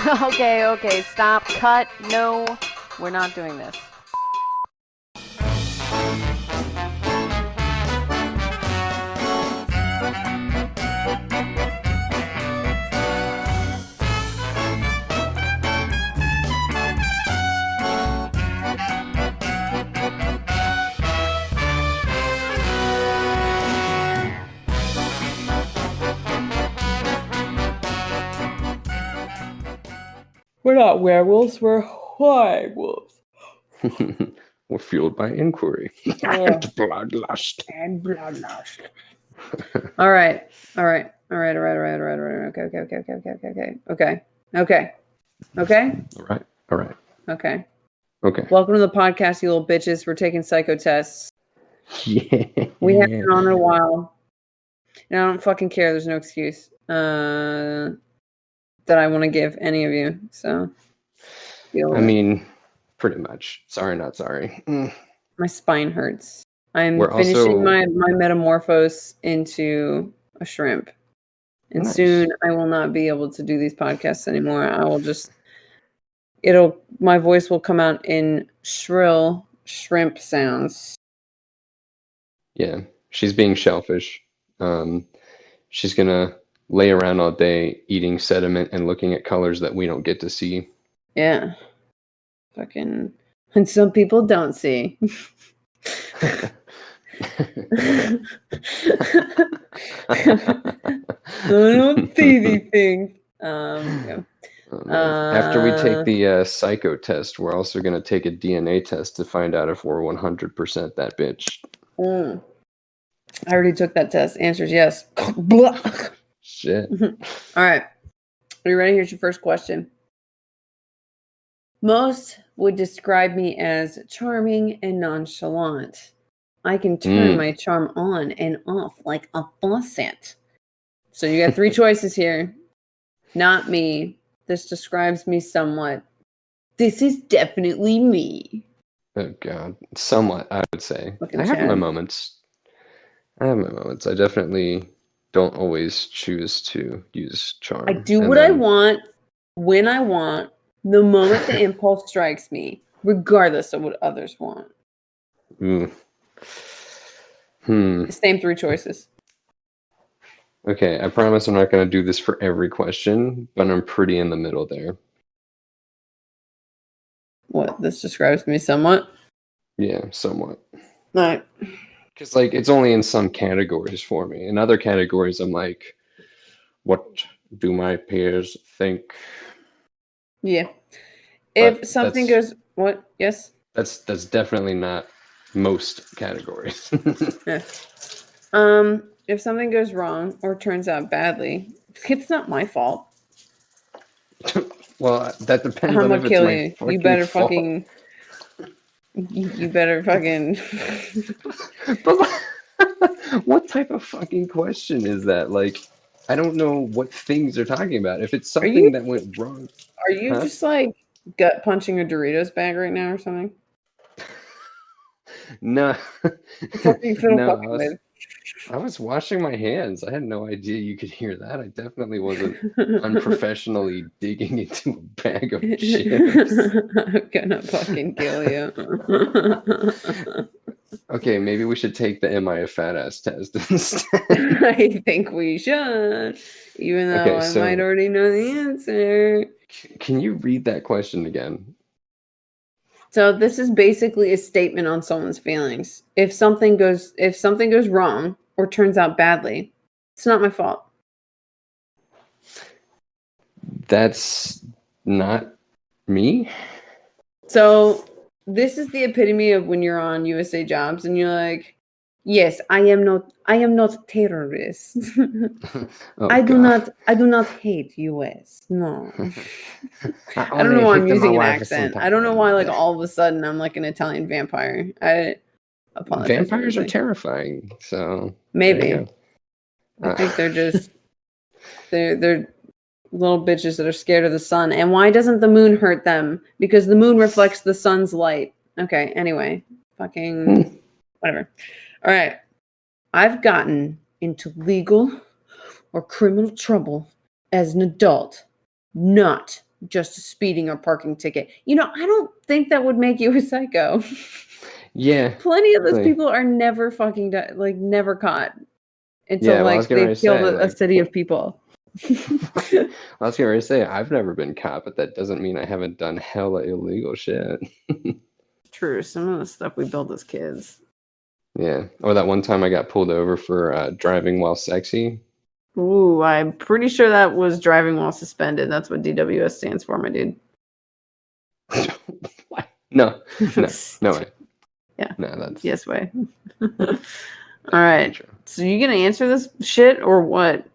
okay, okay, stop, cut, no, we're not doing this. Not werewolves, we're werewolves. We're fueled by inquiry and bloodlust. And bloodlust. All right, all right, all right, all right, all right, all right, all right. Okay, okay, okay, okay, okay, okay, okay, okay, okay, All right. All right. okay. Okay. Welcome to the podcast, you little bitches. We're taking psycho tests. Yeah. We haven't been on in a while, and I don't fucking care. There's no excuse uh, that I want to give any of you. So, I it. mean, pretty much. Sorry, not sorry. Mm. my spine hurts. I'm We're finishing also- my my metamorphose into a shrimp, and Nice. soon I will not be able to do these podcasts anymore. I will just it'll my voice will come out in shrill shrimp sounds. Yeah. She's being shellfish. Um, she's gonna lay around all day eating sediment and looking at colors that we don't get to see. Yeah, fucking, and some people don't see. I don't see these things. Um, yeah. Oh. After we Uh, take the uh, psycho test, we're also going to take a DNA test to find out if we're 100% that bitch. Mm. I already took that test. Answer's yes. Shit. All right. Are you ready? Here's your first question. Most would describe me as charming and nonchalant. I can turn Mm. my charm on and off like a faucet. So you got three choices here. Not me. This describes me somewhat. This is definitely me. Oh god, somewhat I would say. I have my moments. I have my moments. I definitely don't always choose to use charm. I do and what I want when I want, the moment the impulse strikes me, regardless of what others want. Ooh. Hmm. Same three choices. Okay, I promise I'm not going to do this for every question, but I'm pretty in the middle there. What this describes me somewhat. Yeah, somewhat. All right. Because like it's only in some categories for me. In other categories, I'm like, what do my peers think? Yeah. If But something goes, what? Yes. That's that's definitely not most categories. Yeah. Um. If something goes wrong or turns out badly, it's not my fault. well, that depends I'm on gonna if it's kill you. You better fault. fucking. You, you better fucking. But what type of fucking question is that? Like, I don't know what things they're talking about. If it's something you- that went wrong, Are you Huh? just like gut punching a Doritos bag right now or something? no. What are you no, I was? I washing my hands. I had no idea you could hear that. I definitely wasn't unprofessionally digging into a bag of chips. I'm gonna fucking kill you. Okay, maybe we should take the "Am I a fat ass" test instead. I think we should, even though Okay, I so- might already know the answer. Can you read that question again? So this is basically a statement on someone's feelings. If something goes if something goes wrong or turns out badly, it's not my fault. That's not me. So this is the epitome of when you're on USA Jobs and you're like, "Yes, I am not I am not terrorist. Oh, I do God. not I do not hate US. No." I don't know why I'm using an accent. I don't know why like all of a sudden I'm like an Italian vampire. I apologize. Vampires are terrifying. So Maybe. you. I Uh, think they're just they're they're little bitches that are scared of the sun. And why doesn't the moon hurt them? Because the moon reflects the sun's light. Okay, anyway. Fucking whatever. All right. I've gotten into legal or criminal trouble as an adult, not just a speeding or parking ticket. You know, I don't think that would make you a psycho. Yeah. Plenty of those Like- people are never fucking di- like never caught until Yeah, well, like they ready killed say, a, a city of people. I was going to say, I've never been caught, but that doesn't mean I haven't done hella illegal shit. True, some of the stuff we built as kids. Yeah. Or that one time I got pulled over for uh, driving while sexy. Ooh, I'm pretty sure that was driving while suspended. That's what DWS stands for, my dude. what? No, no, no way. Yeah. No, that's yes way. All right. true. So you gonna answer this shit or what?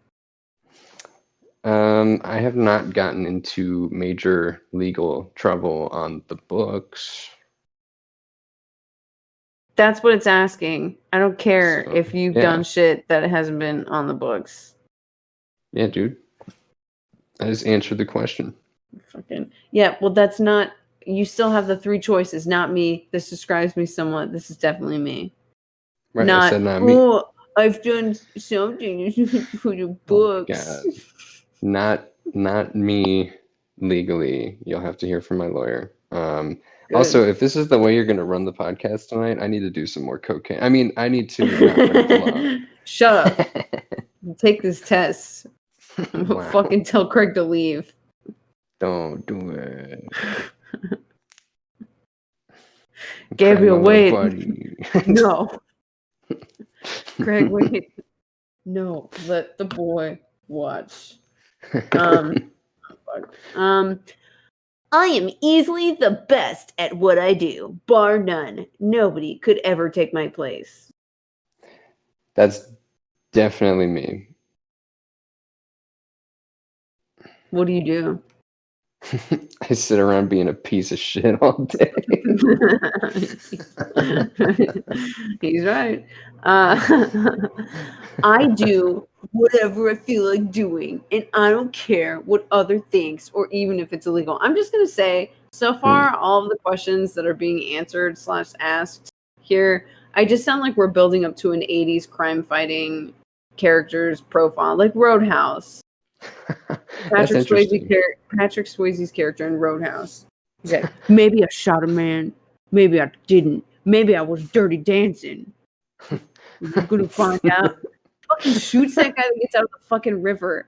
Um, I have not gotten into major legal trouble on the books. That's what it's asking. I don't care So, if you've yeah. done shit that hasn't been on the books. Yeah, dude. I just answered the question. Fucking yeah. Well, that's not. You still have the three choices. Not me. This describes me somewhat. This is definitely me. Right, not. I not me. Oh, I've done something for Oh books. God. Not not me legally. You'll have to hear from my lawyer. Um Good. also if this is the way you're gonna run the podcast tonight, I need to do some more cocaine. I mean I need to not break the Shut up. Take this test. I'm gonna Wow. fucking tell Craig to leave. Don't do it. Gabriel, wait. on my body. No. Greg, wait. No, let the boy watch. Um, um, I am easily the best at what I do, bar none. Nobody could ever take my place. That's definitely me. What do you do? I sit around being a piece of shit all day. He's right. Uh, I do whatever I feel like doing, and I don't care what other thinks or even if it's illegal. I'm just gonna say, so far, all of the questions that are being answered slash asked here, I just sound like we're building up to an '80s crime fighting characters profile, like Roadhouse. That's Patrick Swayze char- Patrick Swayze's character in Roadhouse. He's like, maybe I shot a man, maybe I didn't, maybe I was dirty dancing. We're gonna find out. Fucking shoots that guy that gets out of the fucking river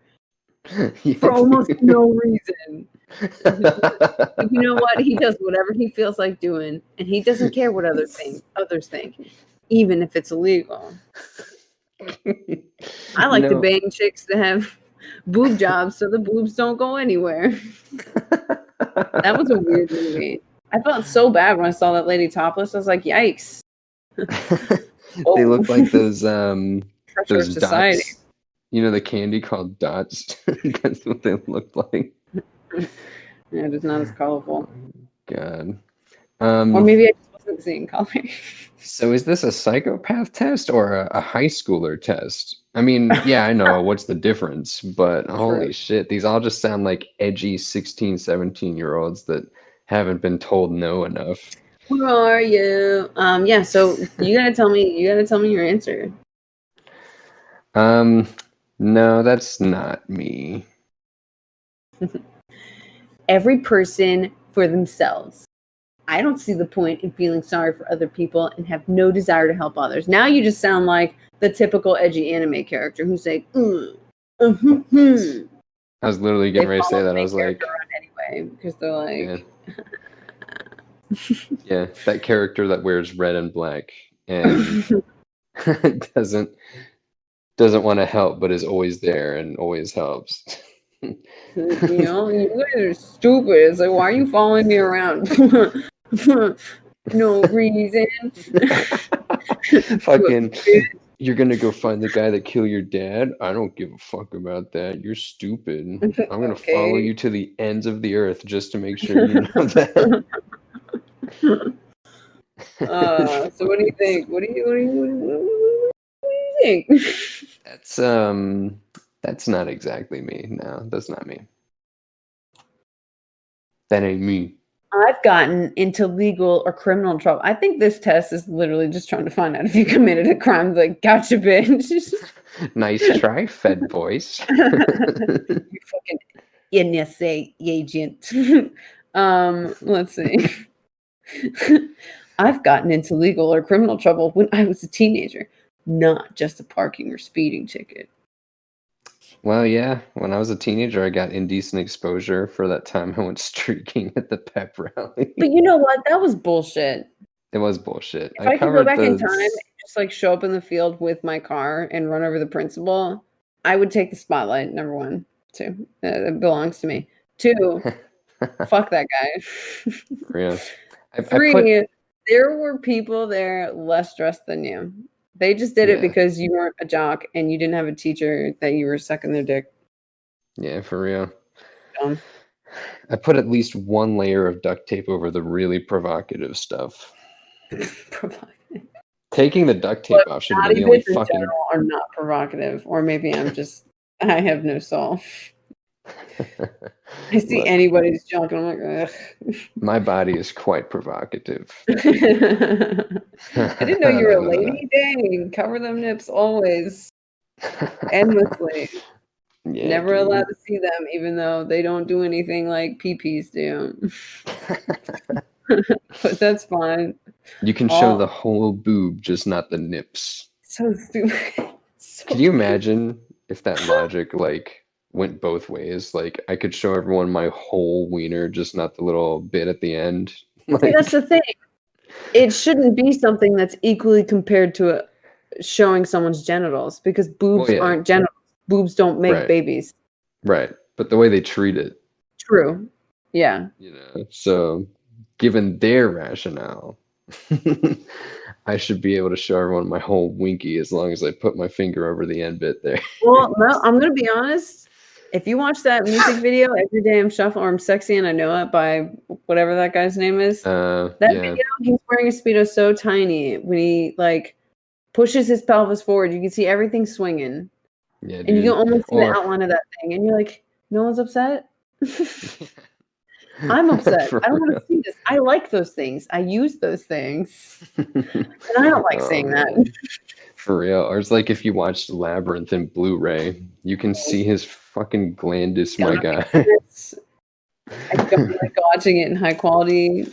for almost no reason. You know what? He does whatever he feels like doing, and he doesn't care what other think others think, even if it's illegal. I like to bang chicks that have boob jobs so the boobs don't go anywhere. That was a weird movie. I felt so bad when I saw that lady topless. I was like, yikes. they look like those um Pressure those society. dots. You know the candy called dots. That's what they look like. Yeah, it's not as colorful. God. Um, Or maybe I just wasn't seeing color. so is this a psychopath test or a, a high schooler test? I mean, yeah, I know what's the difference, but holy True. shit, these all just sound like edgy 16, 17 year olds that haven't been told no enough. Who are you? Um, yeah, so you gotta tell me you gotta tell me your answer. Um, no, that's not me. Every person for themselves. I don't see the point in feeling sorry for other people and have no desire to help others. Now you just sound like the typical edgy anime character who's like, mm, I was literally getting ready to say that. I was like, anyway, because they're like, yeah. yeah, that character that wears red and black and doesn't doesn't want to help but is always there and always helps. you know, you guys are stupid. It's like, why are you following me around? no reason. Fucking you're gonna go find the guy that killed your dad? I don't give a fuck about that. You're stupid. I'm gonna follow you to the ends of the earth just to make sure you know that. Uh, so what do you think? What do you what do you what do you, what do you think? That's um that's not exactly me. No, that's not me. That ain't me. I've gotten into legal or criminal trouble. I think this test is literally just trying to find out if you committed a crime. Like, gotcha, bitch. Nice try, Fed voice. you fucking NSA agent. um, let's see. I've gotten into legal or criminal trouble when I was a teenager, not just a parking or speeding ticket. Well, yeah. When I was a teenager, I got indecent exposure for that time I went streaking at the pep rally. But you know what? That was bullshit. It was bullshit. If I, could go back in time and just like show up in the field with my car and run over the principal, I would take the spotlight. Number one, two, uh, it belongs to me. Two, fuck that guy. yeah. I, Three, I put, there were people there less dressed than you. They just did Yeah. it because you weren't a jock and you didn't have a teacher that you were sucking their dick. yeah, for real. I put at least one layer of duct tape over the really provocative stuff. Taking the duct tape Look, off should be the only fucking. are not provocative, or maybe I'm just I have no soul. I see Look, anybody's junk and I'm like, ugh. My body is quite provocative. I didn't know you were a lady. Dang, cover them nips always, endlessly. Yeah, Never dude. allowed to see them, even though they don't do anything like peepees do. but that's fine. you can show the whole boob, just not the nips. So stupid. So Can you imagine if that logic like went both ways? Like I could show everyone my whole wiener, just not the little bit at the end. See, that's the thing. It shouldn't be something that's equally compared to uh showing someone's genitals because boobs yeah. aren't genitals. Boobs don't make Right. babies. right. But the way they treat it, True. Yeah. you know. So given their rationale, I should be able to show everyone my whole winky as long as I put my finger over the end bit there. Well, no, I'm gonna be honest. If you watch that music video, every day I'm shuffling or I'm sexy and I know it by whatever that guy's name is. Uh, That yeah. video, he's wearing a speedo so tiny when he like pushes his pelvis forward, you can see everything swinging, Yeah, and you can almost see Or- the outline of that thing, and you're like, no one's upset. I'm upset. I don't want to see this. I like those things. I use those things, and I don't like Oh, saying that. man. For real. Or it's like if you watched Labyrinth in Blu-ray, you can see his fucking glandus, my guy. I don't like watching it in high quality,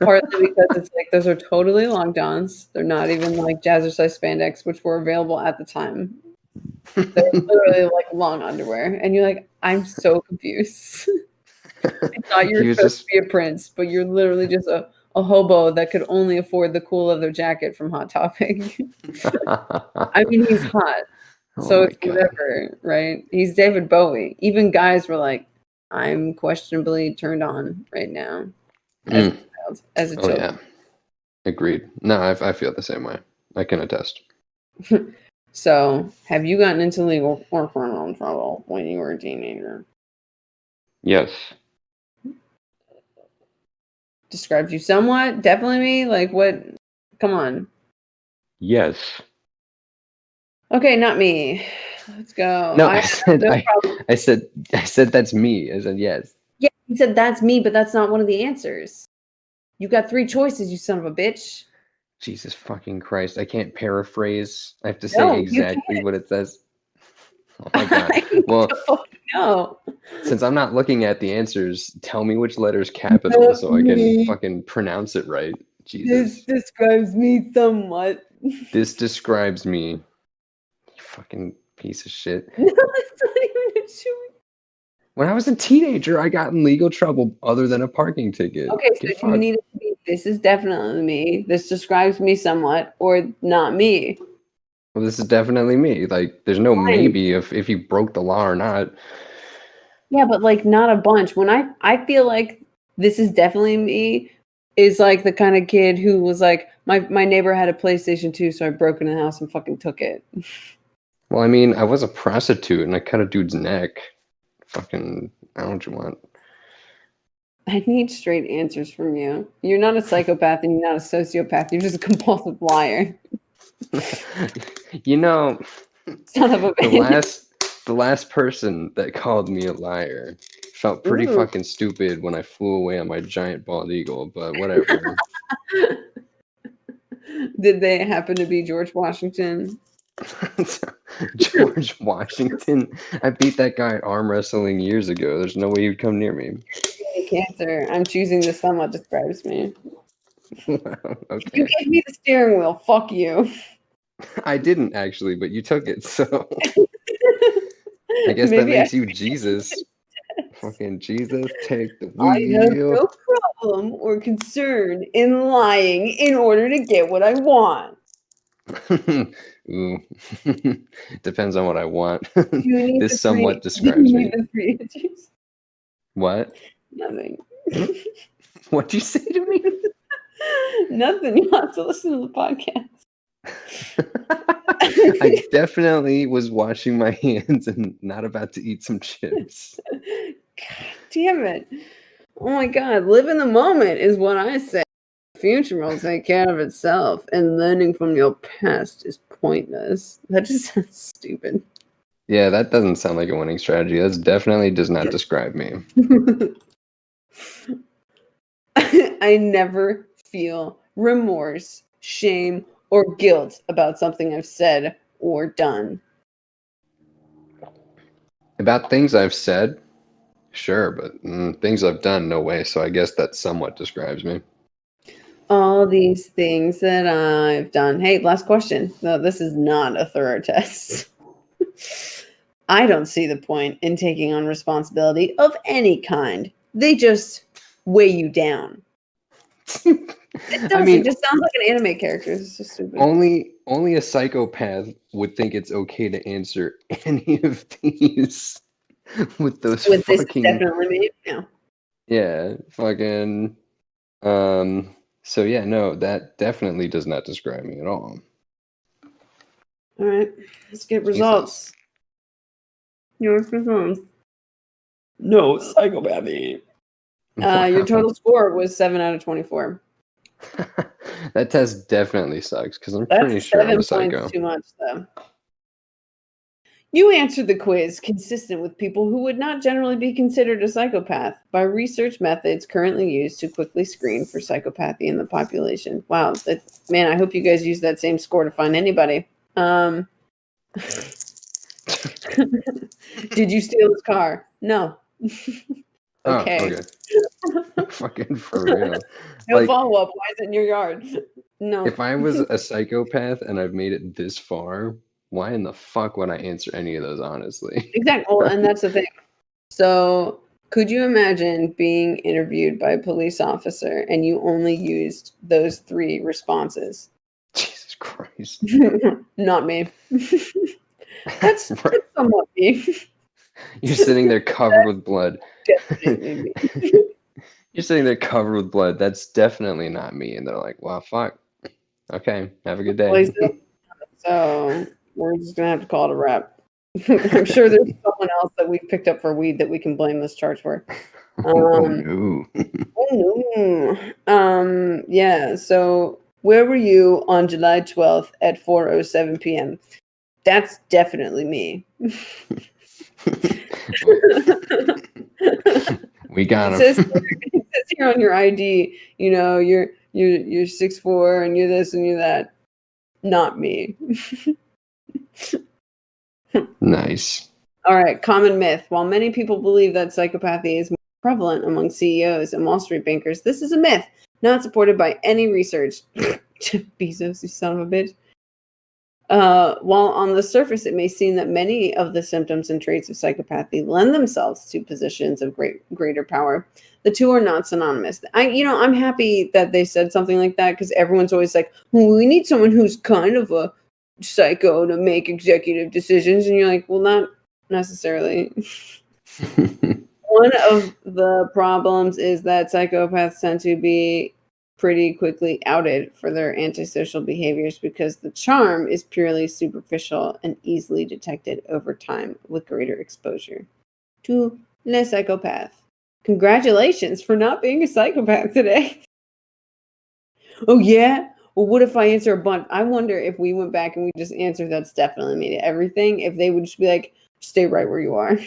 partly because it's like those are totally long johns. They're not even like jazzercise spandex, which were available at the time. They're literally like long underwear, and you're like, I'm so confused. I thought you were supposed just- to be a prince, but you're literally just a, a hobo that could only afford the cool leather jacket from Hot Topic. I mean, he's hot, Oh so it's God. whatever, right? He's David Bowie. Even guys were like, I'm questionably turned on right now as, Mm. a child, as a Oh child. yeah. Agreed. No, I, I feel the same way. I can attest. So, have you gotten into legal or criminal trouble when you were a teenager? Yes. Describes you somewhat. Definitely me. Like what? Come on. Yes. Okay, not me. Let's go. No, I have said no I. I said I said that's me. I said yes. Yeah, he said that's me, but that's not one of the answers. You got three choices, you son of a bitch. Jesus fucking Christ. I can't paraphrase. I have to say No, you exactly what it says. Oh my god. Well, don't since I'm not looking at the answers, tell me which letter's capital so I can me. fucking pronounce it right. Jesus. This describes me somewhat. This describes me. Fucking piece of shit. No, it's not even a choice. When I was a teenager, I got in legal trouble other than a parking ticket. Okay, so Get you need to be this is definitely me. This describes me somewhat, or not me. Well, this is definitely me. Like, there's no Fine. maybe if if you broke the law or not. Yeah, but like not a bunch. When I I feel like this is definitely me is like the kind of kid who was like my my neighbor had a PlayStation 2, so I broke into the house and fucking took it. Well, I mean, I was a prostitute and I cut a dude's neck. Fucking, I don't you want. I need straight answers from you. You're not a psychopath and you're not a sociopath. You're just a compulsive liar. you know, Son of a the bitch. last the last person that called me a liar felt pretty Ooh. fucking stupid when I flew away on my giant bald eagle, but whatever. Did they happen to be George Washington? George Washington. I beat that guy at arm wrestling years ago. There's no way you'd come near me. Cancer. I'm choosing the somewhat describes me. You okay. gave me the steering wheel. Fuck you. I didn't actually, but you took it, so I guess that Maybe I makes you Jesus. Fucking Jesus, take the I have wheel. no problem or concern in lying in order to get what I want. Ooh. Depends on what I want. Do you need This somewhat three- describes me. what? Nothing. What'd you say to me? Nothing. You have to listen to the podcast. I definitely was washing my hands and not about to eat some chips. God damn it. Oh my god, live in the moment is what I say. Future will take care of itself, and learning from your past is pointless. That just sounds stupid. Yeah, that doesn't sound like a winning strategy. That definitely does not describe me. I never feel remorse, shame, or guilt about something I've said or done. About things I've said, sure, but mm, things I've done, no way. So I guess that somewhat describes me. All these things that I've done. Hey, last question. No, this is not a thorough test. I don't see the point in taking on responsibility of any kind. They just weigh you down. It, I mean, it just sounds like an anime character. It's just stupid. only only a psychopath would think it's okay to answer any of these with those With this, fucking definitely me. Yeah. yeah, fucking um so yeah, no, that definitely does not describe me at all. All right. Let's get results. Your results. No, psychopathy. Uh, your total score was seven out of twenty-four. that test definitely sucks because I'm That's pretty sure I'm seven a points psycho. too much, though. You answered the quiz consistent with people who would not generally be considered a psychopath by research methods currently used to quickly screen for psychopathy in the population. Wow, that, man! I hope you guys use that same score to find anybody. Um, did you steal his car? No. Oh, okay. okay. Fucking for real. No Like- follow up. Why is it in your yard? No. If I was a psychopath and I've made it this far, why in the fuck would I answer any of those honestly? Exactly. Well, and that's the thing. So, could you imagine being interviewed by a police officer and you only used those three responses? Jesus Christ. Not me. That's, Right. that's somewhat me. You're sitting there covered with blood. You're sitting there covered with blood. That's definitely not me. And they're like, wow, fuck. Okay, have a good day. So, we're just going to have to call it a wrap. I'm sure there's someone else that we've picked up for weed that we can blame this charge for. oh Um, no. Oh no. Um yeah, so where were you on July 12th at 4:07 p.m.? That's definitely me. we got it, says, him. it says here on your ID, you know, you're you're you're six four and you're this and you're that. Not me. Nice. All right, common myth. While many people believe that psychopathy is more prevalent among CEOs and Wall Street bankers, this is a myth, not supported by any research. Jeff Bezos, you son of a bitch. Uh, while on the surface it may seem that many of the symptoms and traits of psychopathy lend themselves to positions of great greater power, the two are not synonymous. I, you know, I'm happy that they said something like that because everyone's always like, well, "We need someone who's kind of a psycho to make executive decisions," and you're like, "Well, not necessarily." One of the problems is that psychopaths tend to be pretty quickly outed for their antisocial behaviors because the charm is purely superficial and easily detected over time with greater exposure to le psychopath. Congratulations for not being a psychopath today. oh, yeah? Well, what if I answer a bunch? I wonder if we went back and we just answered that's definitely me to everything, if they would just be like, stay right where you are.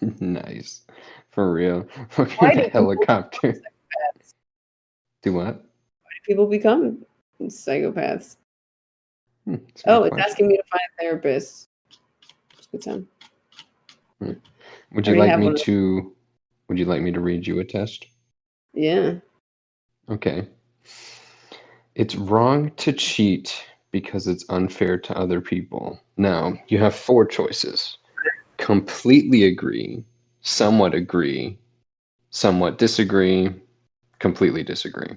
nice. For real. Why Fucking do helicopter. Do what? People become psychopaths. Hmm, Oh, it's asking me to find a therapist. Good time. Would you like me to? Would you like me to read you a test? Yeah. Okay. It's wrong to cheat because it's unfair to other people. Now, you have four choices completely agree, somewhat agree, somewhat disagree, completely disagree.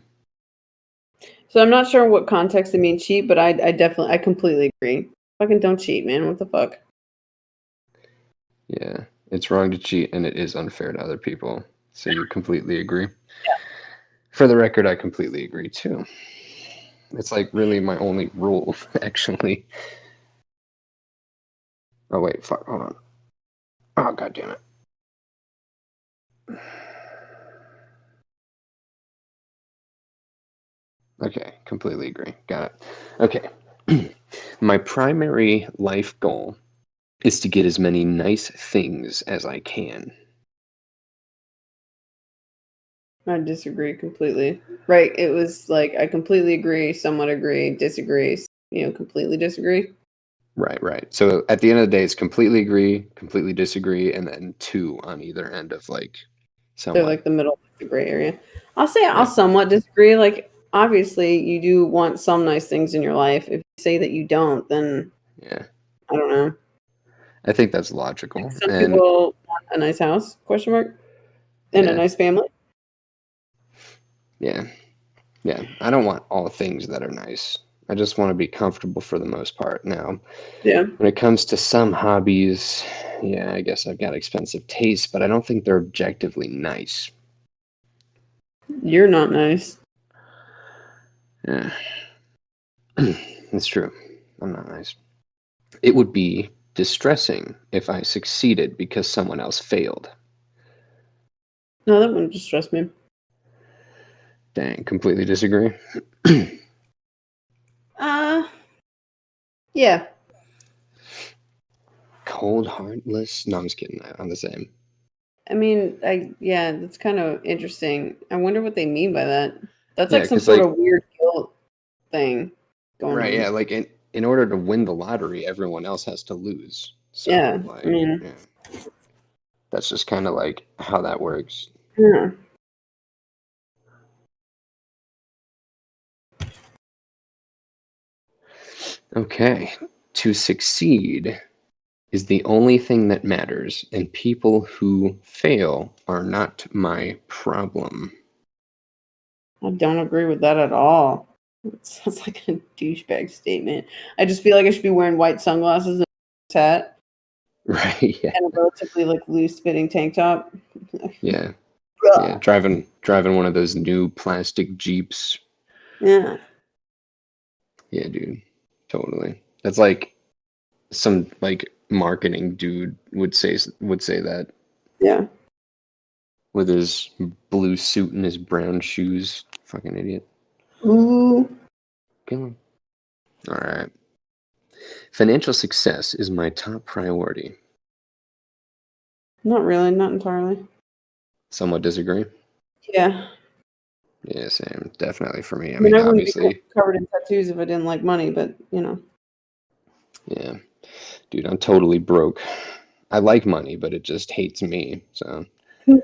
So I'm not sure what context it means cheat, but I, I definitely, I completely agree. Fucking don't cheat, man. What the fuck? Yeah, it's wrong to cheat and it is unfair to other people. So you completely agree? For the record, I completely agree too. It's like really my only rule, actually. Oh, wait, fuck, hold on. Oh, god damn it. Okay, completely agree. Got it. Okay. my primary life goal is to get as many nice things as I can. I disagree completely. Right. It was like, I completely agree, somewhat agree, disagree, you know, completely disagree. Right, right. So at the end of the day, it's completely agree, completely disagree, and then two on either end of like They're like the middle, the gray area. I'll say I'll somewhat disagree. Like, obviously, you do want some nice things in your life. If you say that you don't, then yeah, I don't know. I think that's logical. Some And people want a nice house, question mark, and Yeah. a nice family. Yeah, yeah, I don't want all things that are nice. I just want to be comfortable for the most part. Now, Yeah. when it comes to some hobbies, yeah, I guess I've got expensive tastes, but I don't think they're objectively nice. You're not nice. Yeah. It's true. I'm not nice. It would be distressing if I succeeded because someone else failed. No, that wouldn't distress me. Dang, completely disagree. Uh, yeah. Cold, heartless. No, I'm just kidding. I'm the same. I mean, I yeah, that's kind of interesting. I wonder what they mean by that. That's Yeah, like some sort like- of weird guilt thing going Right, on. yeah, like in, in order to win the lottery, everyone else has to lose. So, Yeah, I mean- yeah. That's just kind of like how that works. Yeah. Okay. To succeed is the only thing that matters, and people who fail are not my problem. I don't agree with that at all. It sounds like a douchebag statement. I just feel like I should be wearing white sunglasses and a hat Right, yeah. and a relatively like loose fitting tank top. Yeah. Yeah. Driving driving one of those new plastic Jeeps. Yeah. Yeah, dude. Totally. That's like some like marketing dude would say would say that Yeah. with his blue suit and his brown shoes. Fucking idiot. Ooh. Kill him. All right. Financial success is my top priority. Not really, not entirely. Somewhat disagree. Yeah. Yeah, same. Definitely for me. I I mean, mean, I wouldn't obviously, be covered in tattoos if I didn't like money, but you know. yeah. Dude, I'm totally broke. I like money, but it just hates me. So,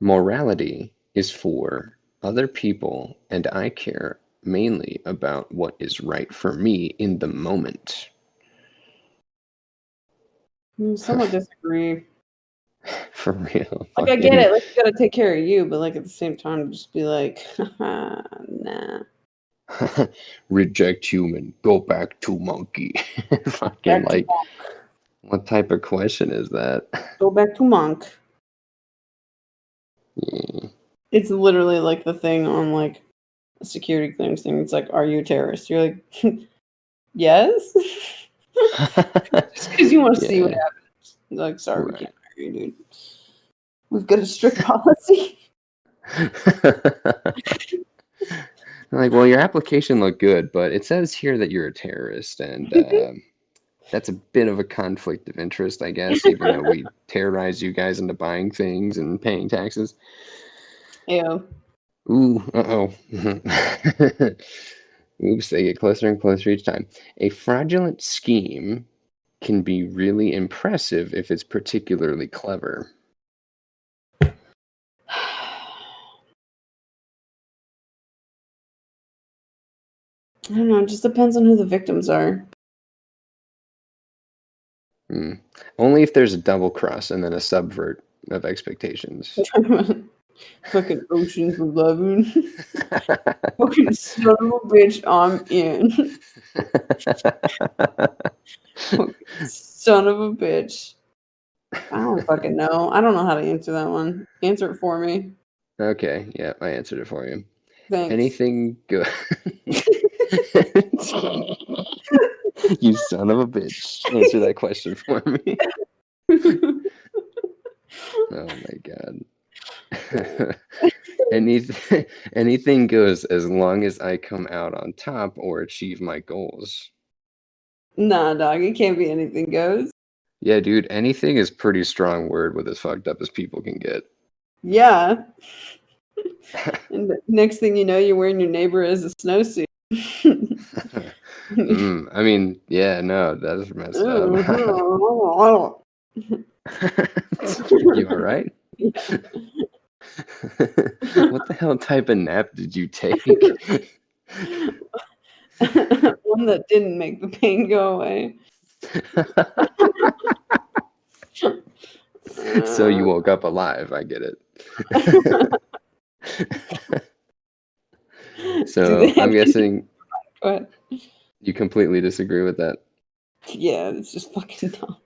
morality is for other people, and I care mainly about what is right for me in the moment. Mm, Somewhat disagree. For real. Like I get it, like you gotta take care of you, but like at the same time, just be like, nah. Reject human, go back to monkey. Fucking Back like, what type of question is that? Go back to monk. Yeah. It's literally like the thing on like a security clearance thing. It's like, are you a terrorist? You're like, yes. Just because you want to see what Yeah. happens. Like, sorry, we can't We've got a strict policy. like, well, your application looked good, but it says here that you're a terrorist, and um, that's a bit of a conflict of interest, I guess. Even though we terrorize you guys into buying things and paying taxes. Ew. Ooh, uh oh. Oops, they get closer and closer each time. A fraudulent scheme can be really impressive if it's particularly clever. I don't know. It just depends on who the victims are. Hmm. Only if there's a double cross and then a subvert of expectations. Fucking Ocean's Eleven. Fucking son of a bitch, I'm in. Son of a bitch. I don't fucking know. I don't know how to answer that one. Answer it for me. okay, yeah, I answered it for you. Thanks. Anything good? you son of a bitch. Answer that question for me. Oh my god. anything anything goes as long as I come out on top or achieve my goals. Nah, dog. It can't be anything goes. Yeah, dude, anything is pretty strong word with as fucked up as people can get. Yeah. and next thing you know, you're wearing your neighbor as a snowsuit. Mm, I mean, yeah, no, that's messed up. Oh, you all right? what the hell type of nap did you take? One that didn't make the pain go away. so you woke up alive. I get it. so I'm guessing you completely disagree with that. yeah, it's just fucking dumb.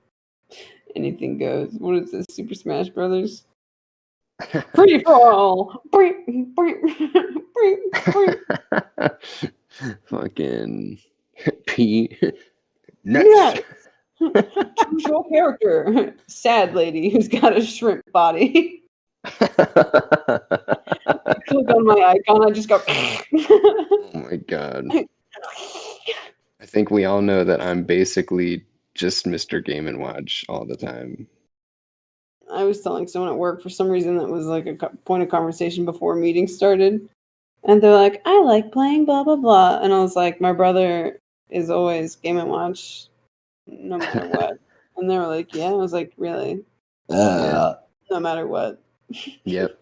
Anything goes. What is this? Super Smash Brothers? Free for all. Fucking P. Next. Choose your character. Sad lady who's got a shrimp body. Click on my icon. I just go. oh my god. I think we all know that I'm basically just Mr. Game and Watch all the time. I was telling someone at work for some reason that was like a point of conversation before a meeting started. And they're like, I like playing blah, blah, blah. And I was like, my brother is always Game and Watch no matter what. and they were like, yeah. I was like, really? Yeah. No matter what. Yep.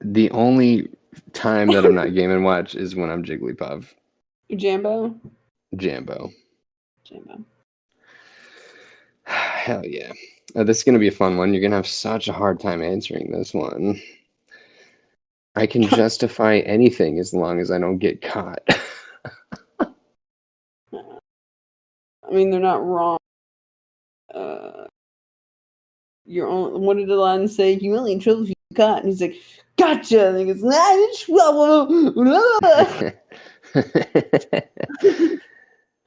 The only time that I'm not Game and Watch is when I'm Jigglypuff. Jambo? Jambo. Jambo. Hell yeah. Uh, this is going to be a fun one. You're going to have such a hard time answering this one. I can justify anything as long as I don't get caught. I mean, they're not wrong. Uh, you're only, what did Aladdin say? You only in trouble if you get caught. And he's like, gotcha. And he goes, nah, in trouble.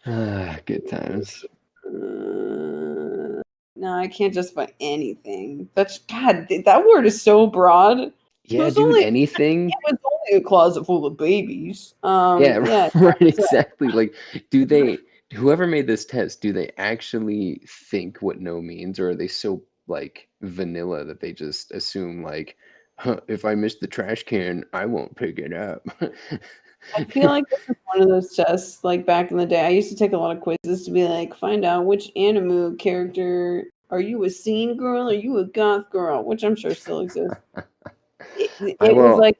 ah, good times. Uh, no, I can't justify anything. That's God. That word is so broad. Yeah, dude, only- anything. It was only a closet full of babies. Um, yeah, yeah, right, exactly. Like, do they, whoever made this test, do they actually think what no means, or are they so like vanilla that they just assume like, huh, if I miss the trash can, I won't pick it up. I feel like this is one of those tests. Like back in the day, I used to take a lot of quizzes to be like, find out which anime character are you a scene girl? Are you a goth girl? Which I'm sure still exists. It, it I was like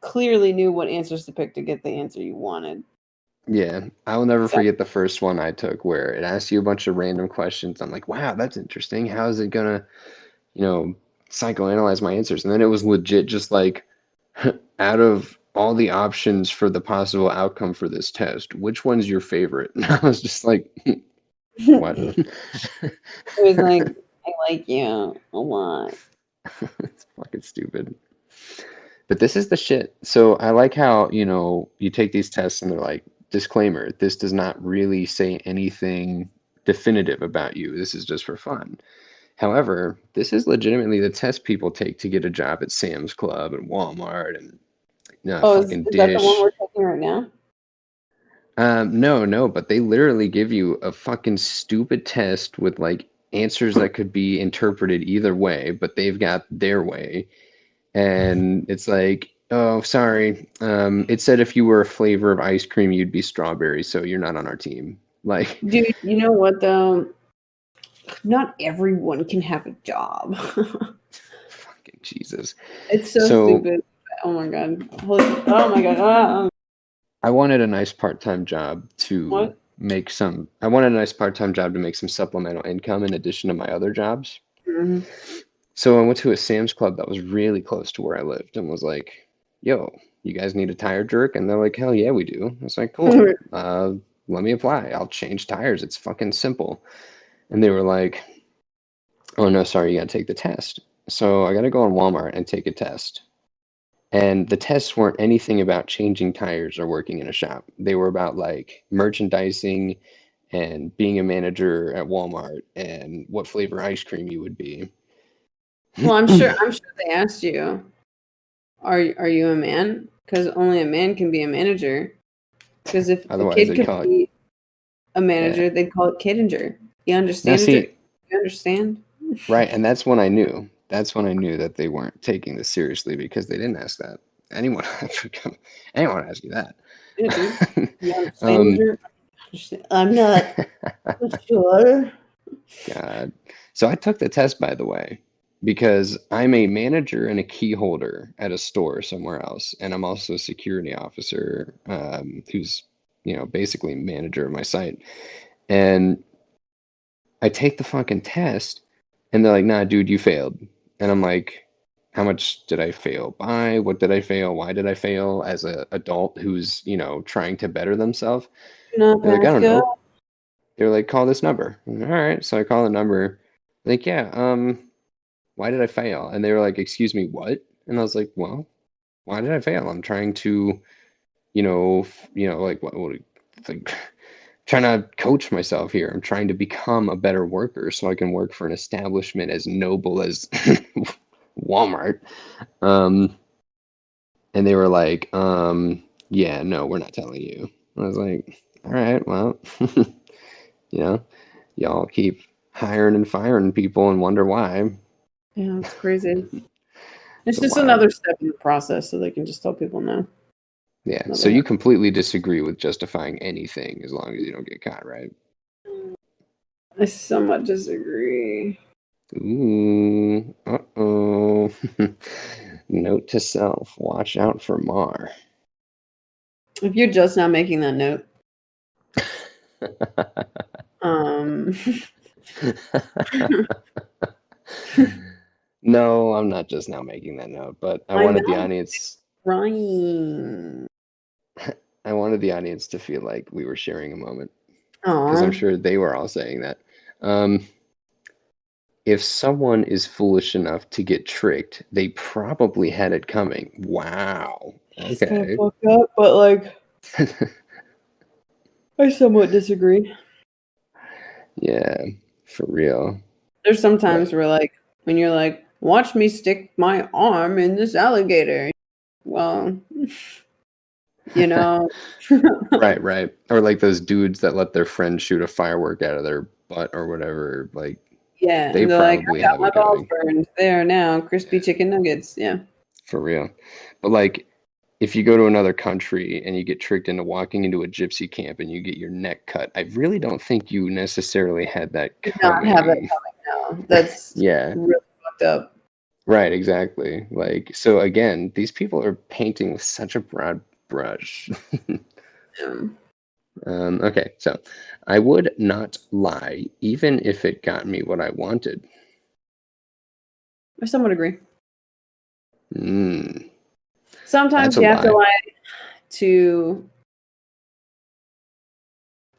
clearly knew what answers to pick to get the answer you wanted. Yeah, I will never So- forget the first one I took where it asked you a bunch of random questions. I'm like, wow, that's interesting. How is it gonna, you know, psychoanalyze my answers? And then it was legit just like, out of all the options for the possible outcome for this test, which one's your favorite? And I was just like, what? It was like, I like you a lot. it's fucking stupid. But this is the shit. So I like how, you know, you take these tests and they're like, disclaimer, this does not really say anything definitive about you. This is just for fun. However, this is legitimately the test people take to get a job at Sam's Club and Walmart and no Oh, is, is that the one we're taking right now? Um, no, no, but they literally give you a fucking stupid test with like answers that could be interpreted either way, but they've got their way. And it's like, oh, sorry. Um, it said if you were a flavor of ice cream, you'd be strawberry, so you're not on our team. Like, Dude, you know what though? Not everyone can have a job. fucking Jesus. it's so, So- stupid. Oh my god. Holy, oh my god. Ah, ah. I wanted a nice part-time job to What? make some. I wanted a nice part-time job to make some supplemental income in addition to my other jobs. Mhm. So I went to a Sam's Club that was really close to where I lived and was like, "Yo, you guys need a tire jerk?" And they're like, "Hell yeah, we do." I was like, "Cool. uh, let me apply. I'll change tires. It's fucking simple." And they were like, "Oh no, sorry, you gotta take the test." So I gotta go on Walmart and take a test. And the tests weren't anything about changing tires or working in a shop. They were about like merchandising and being a manager at Walmart and what flavor ice cream you would be. Well, I'm sure. I'm sure they asked you. Are are you a man? Because only a man can be a manager. Because if Otherwise a kid could it- be a manager, they'd call it kidinger. You understand? see- You understand? Right, and that's when I knew. That's when I knew that they weren't taking this seriously because they didn't ask that. Anyone, anyone ask you that? Yeah, dude. You understand? Um, I'm not sure. God. So I took the test, by the way, because I'm a manager and a key holder at a store somewhere else, and I'm also a security officer um, who's, you know, basically manager of my site. And I take the fucking test, and they're like, "Nah, dude, you failed." And I'm like, "How much did I fail by? What did I fail? Why did I fail?" As a adult who's, you know, trying to better themselves. Not They're like, I don't know. They're like, call this number. All right. So I call the number. Like, yeah, um, why did I fail? And they were like, excuse me, what? And I was like, well, why did I fail? I'm trying to, you know, you know, like what, what like trying to coach myself here. I'm trying to become a better worker so I can work for an establishment as noble as Walmart. Um, and they were like, um, yeah, no, we're not telling you. I was like, all right, well, you know, y'all keep hiring and firing people and wonder why. Yeah, it's crazy. It's just another step in the process, so they can just tell people no. Yeah. Another So you one. completely disagree with justifying anything as long as you don't get caught, right? I somewhat disagree. Ooh, uh oh. Note to self: Watch out for Mar. If you're just now making that note, um, no, I'm not just now making that note, but I I wanted the audience. Ryan. I wanted the audience to feel like we were sharing a moment. because I'm sure they were all saying that. Um, if someone is foolish enough to get tricked, they probably had it coming. Wow. Okay. up, but like, I somewhat disagree. yeah, for real. There's sometimes where like when you're like, watch me stick my arm in this alligator. Well, you know, Right, right. Or like those dudes that let their friend shoot a firework out of their butt or whatever. Like, yeah. They they're like, I got my balls burned. There now, crispy chicken nuggets. Yeah. for real. But like, if you go to another country and you get tricked into walking into a gypsy camp and you get your neck cut, I really don't think you necessarily had that Did not have it coming. No, that's Yeah, really fucked up. right, exactly. Like, so again, these people are painting with such a broad brush. Um, um, okay, so I would not lie, even if it got me what I wanted. I somewhat agree. Mm, Sometimes That's you have to lie. to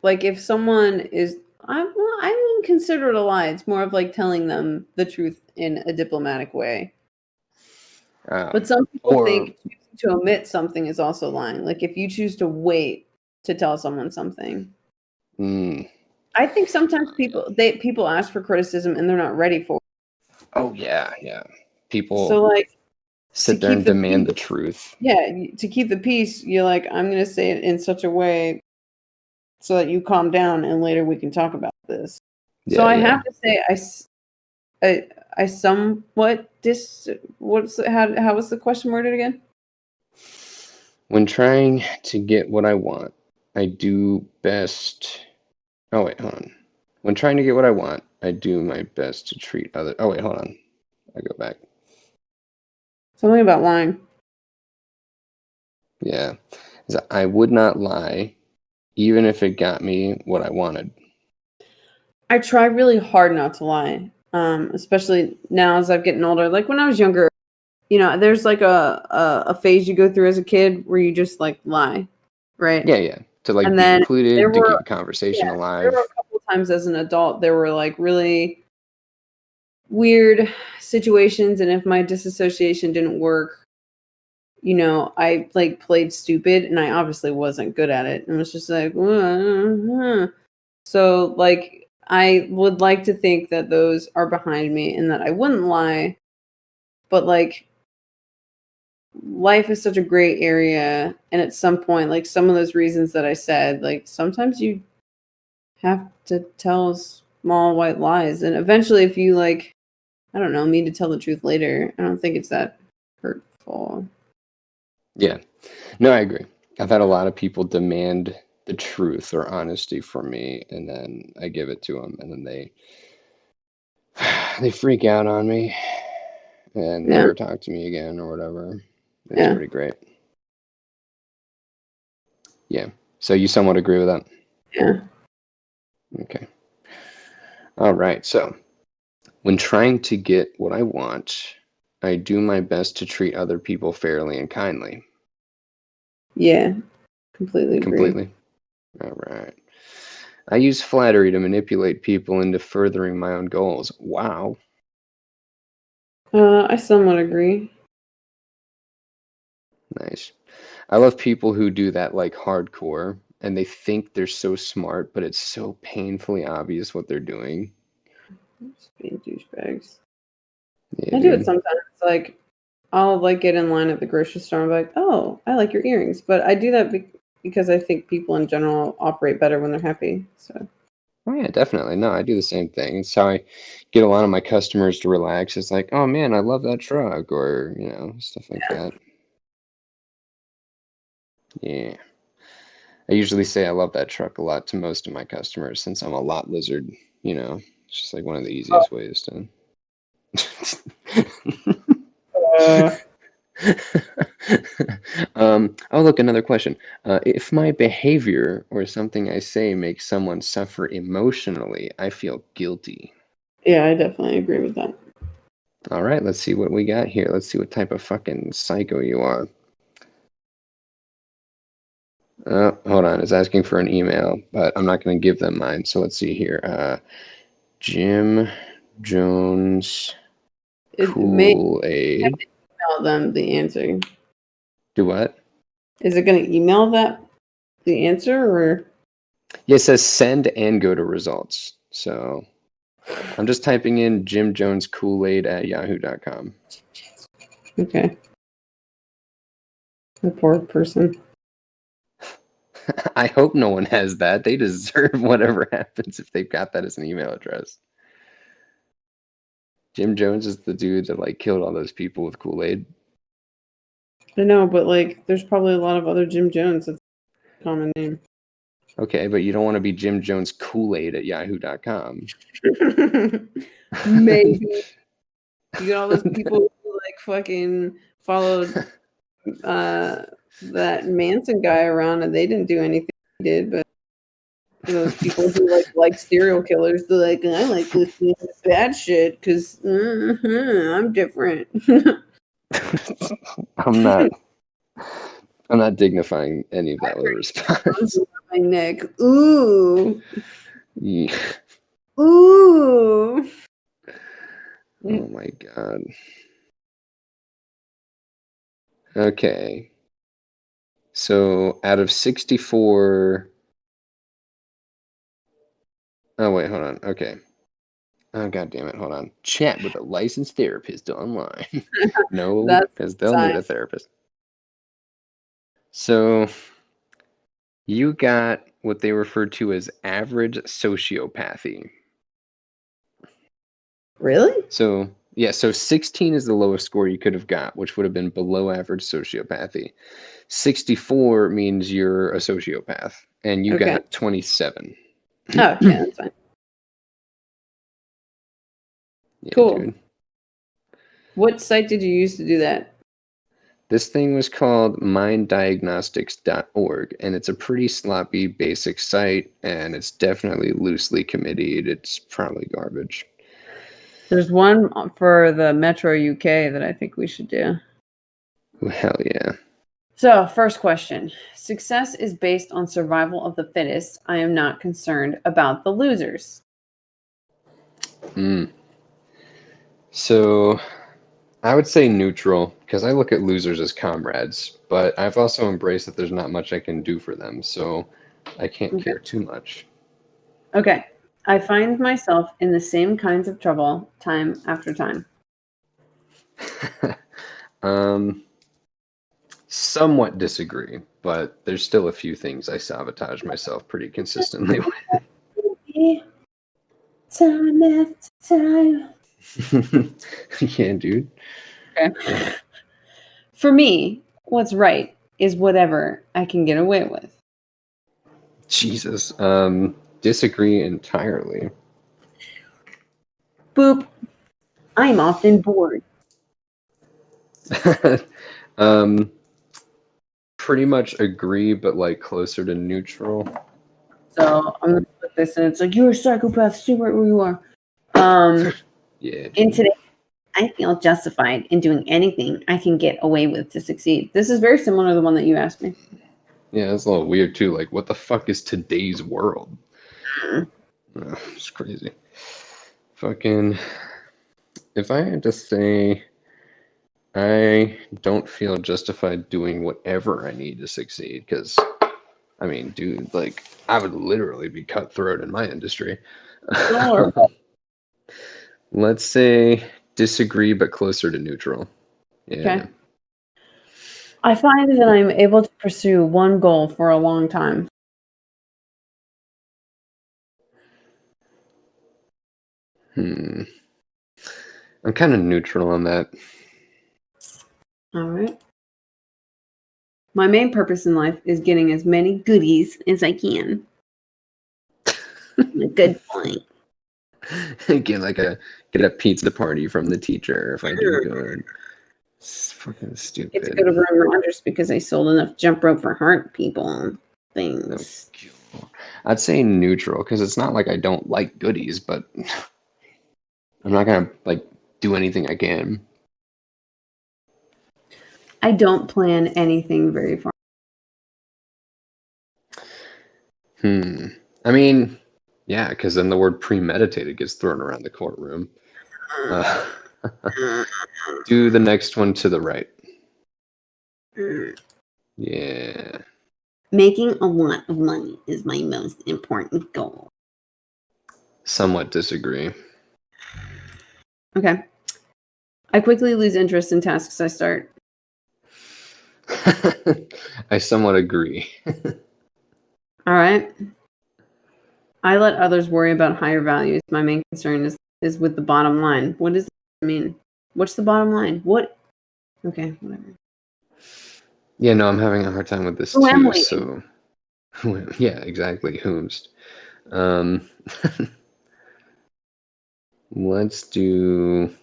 like if someone is I well, I consider it a lie. It's more of like telling them the truth in a diplomatic way. uh, But some people or- think to omit something is also lying. Like if you choose to wait to tell someone something. mm, I think sometimes people they people ask for criticism and they're not ready for it. oh yeah, yeah. People So like sit there and the demand the truth. yeah, to keep the peace, you're like, I'm going to say it in such a way so that you calm down and later we can talk about this. So Yeah, I yeah. have to say, I, I, I somewhat dis. What's how? How was the question worded again? When trying to get what I want, I do best. Oh, wait, hold on. When trying to get what I want, I do my best to treat other. Oh, wait, hold on. I go back. Something about lying. Yeah. I would not lie, even if it got me what I wanted. I try really hard not to lie. Um, especially now as I've getting older. Like when I was younger, you know, there's like a, a a phase you go through as a kid where you just like lie, right? Yeah, yeah. To like And be included, there to were- keep conversation yeah, alive. There were a couple times as an adult there were like really weird situations and if my disassociation didn't work, you know, I like played stupid and I obviously wasn't good at it and was just like "Uh, so like I would like to think that those are behind me and that I wouldn't lie. But like life is such a great area and at some point like some of those reasons that I said, like sometimes you have to tell small white lies and eventually if you like I don't know, mean to tell the truth later, I don't think it's that hurtful. Yeah. No, I agree. I've had a lot of people demand the truth or honesty from me, and then I give it to them, and then they they freak out on me and Yeah. never talk to me again or whatever. It's Yeah. pretty great. Yeah. So you somewhat agree with that? Yeah. Okay. All right. So, when trying to get what I want, I do my best to treat other people fairly and kindly. Yeah. Completely agree. Completely. All right. I use flattery to manipulate people into furthering my own goals. Wow. Uh I somewhat agree. Nice. I love people who do that like hardcore and they think they're so smart, but it's so painfully obvious what they're doing. Just being douchebags. Yeah, I do it sometimes. Like, I'll like get in line at the grocery store and be like, "Oh, I like your earrings," but I do that be- because I think people in general operate better when they're happy. So Oh yeah, definitely. No, I do the same thing. It's how I get a lot of my customers to relax. It's like, oh man, I love that truck, or you know, stuff like that. Yeah. I usually say I love that truck a lot to most of my customers since I'm a lot lizard, you know. It's just like one of the oh. easiest ways to uh, um, oh, look, another question. Uh, if my behavior or something I say makes someone suffer emotionally, I feel guilty. yeah, I definitely agree with that. All right, let's see what we got here. Let's see what type of fucking psycho you are. Uh, hold on, it's asking for an email, but I'm not going to give them mine. So let's see here. Uh, Jim Jones It Kool Aid. Email them the answer. Do what? Is it going to email that the answer or? Yeah, it says send and go to results. So I'm just typing in Jim Jones Kool Aid at yahoo.com. Okay. The poor person. I hope no one has that. They deserve whatever happens if they've got that as an email address. Jim Jones is the dude that like killed all those people with Kool Aid. I know, but like, there's probably a lot of other Jim Jones. That's a common name. Okay, but you don't want to be Jim Jones Kool Aid at yahoo.com. Maybe you get all those people who like fucking followed uh that Manson guy around and they didn't do anything he did, but those people who like like serial killers, they're like, I like listening to bad shit because mm-hmm, I'm different. I'm not. I'm not dignifying any of that with a response. My neck. Ooh. Yeah. Ooh. Oh my god. Okay. So out of 64. Oh, wait, hold on. Okay. Oh, god damn it. Hold on. Chat with a licensed therapist online. no, because they'll need a therapist. So you got what they referred to as average sociopathy. Really? So Yeah, so 16 is the lowest score you could have got, which would have been below average sociopathy. 64 means you're a sociopath, and you Okay. got 27. Oh, yeah, that's fine. Yeah, Cool. dude. What site did you use to do that? This thing was called minddiagnostics.org, and it's a pretty sloppy, basic site, and it's definitely loosely committed. It's probably garbage. There's one for the Metro UK that I think we should do. Hell yeah. So, first question Success is based on survival of the fittest. I am not concerned about the losers. Mm. So I would say neutral because I look at losers as comrades, but I've also embraced that there's not much I can do for them, so I can't Okay. care too much. Okay. I find myself in the same kinds of trouble time after time. um, somewhat disagree, but there's still a few things I sabotage myself pretty consistently with. Time after time. yeah, dude. Okay. For me, what's right is whatever I can get away with. Jesus. Um, disagree entirely. Boop. I'm often bored. um, pretty much agree, but like closer to neutral. So I'm gonna put this and it's like you're a psychopath, stay right where you are. Um Yeah. in today I feel justified in doing anything I can get away with to succeed. This is very similar to the one that you asked me. Yeah, it's a little weird too. Like, what the fuck is today's world? Mm. Ugh, it's crazy. Fucking. If I had to say, I don't feel justified doing whatever I need to succeed, because, I mean, dude, like, I would literally be cutthroat in my industry. Sure. Let's say disagree, but closer to neutral. Yeah. Okay. I find that I'm able to pursue one goal for a long time. Hmm. I'm kind of neutral on that. All right. My main purpose in life is getting as many goodies as I can. a good point. get like a get a pizza party from the teacher if I do good. It's fucking stupid. It's good to Aaron Rodgers because I sold enough jump rope for heart people and things. I'd say neutral because it's not like I don't like goodies, but I'm not gonna like do anything I can. I don't plan anything very far. Hmm. I mean, yeah, because then the word premeditated gets thrown around the courtroom. Uh, do the next one to the right. Yeah. Making a lot of money is my most important goal. Somewhat disagree. Okay. I quickly lose interest in tasks I start. I somewhat agree. All right. I let others worry about higher values. My main concern is is with the bottom line. What does that mean? What's the bottom line? What? Okay, whatever. Yeah, no, I'm having a hard time with this too. So, yeah, exactly. Whomst. Um, let's do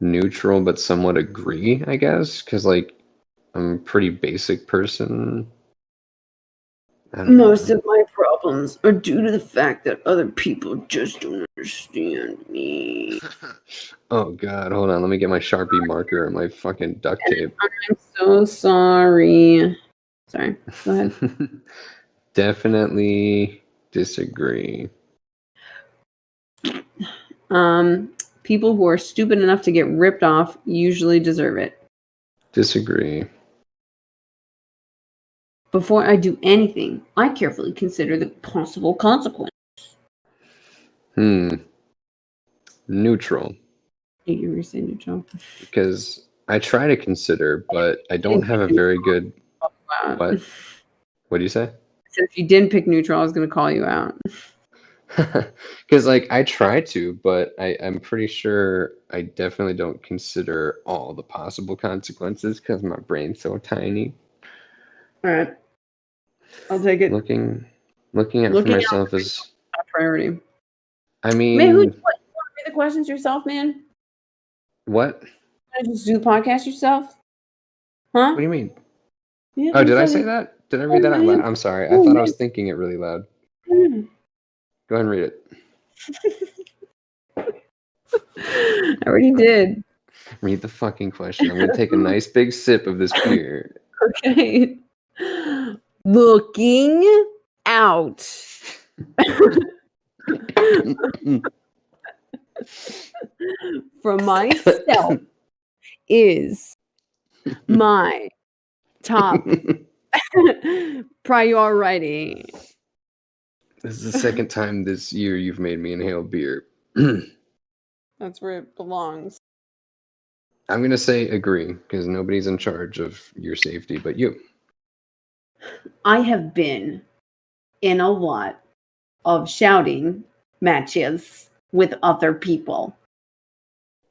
neutral, but somewhat agree, I guess, because like I'm a pretty basic person. Don't know. Most of my problems are due to the fact that other people just don't understand me. oh God, hold on. Let me get my Sharpie marker and my fucking duct tape. I'm so sorry. Sorry. Go ahead. Definitely disagree. Um, people who are stupid enough to get ripped off usually deserve it. Disagree. Before I do anything, I carefully consider the possible consequence. Hmm. Neutral. You were saying neutral. Because I try to consider, but I don't have a very good. What? What do you say? So if you didn't pick neutral, I was going to call you out. Because like I try to, but I, I'm pretty sure I definitely don't consider all the possible consequences because my brain's so tiny. All right. I'll take it. Looking looking at Looking for out myself is Top priority. I mean Man, who, what, you want to read the questions yourself, man? what? To just do the podcast yourself? Huh? What do you mean? Yeah, Oh, did I say it. that? Did I read that out loud? I'm sorry. I Oh, thought I was thinking it really loud. Mm. Go ahead and read it. I already did. Read the fucking question. I'm gonna take a nice big sip of this beer. Okay. Looking out. For myself is my top priority. This is the second time this year you've made me inhale beer. That's where it belongs. I'm gonna say agree because nobody's in charge of your safety but you. I have been in a lot of shouting matches with other people.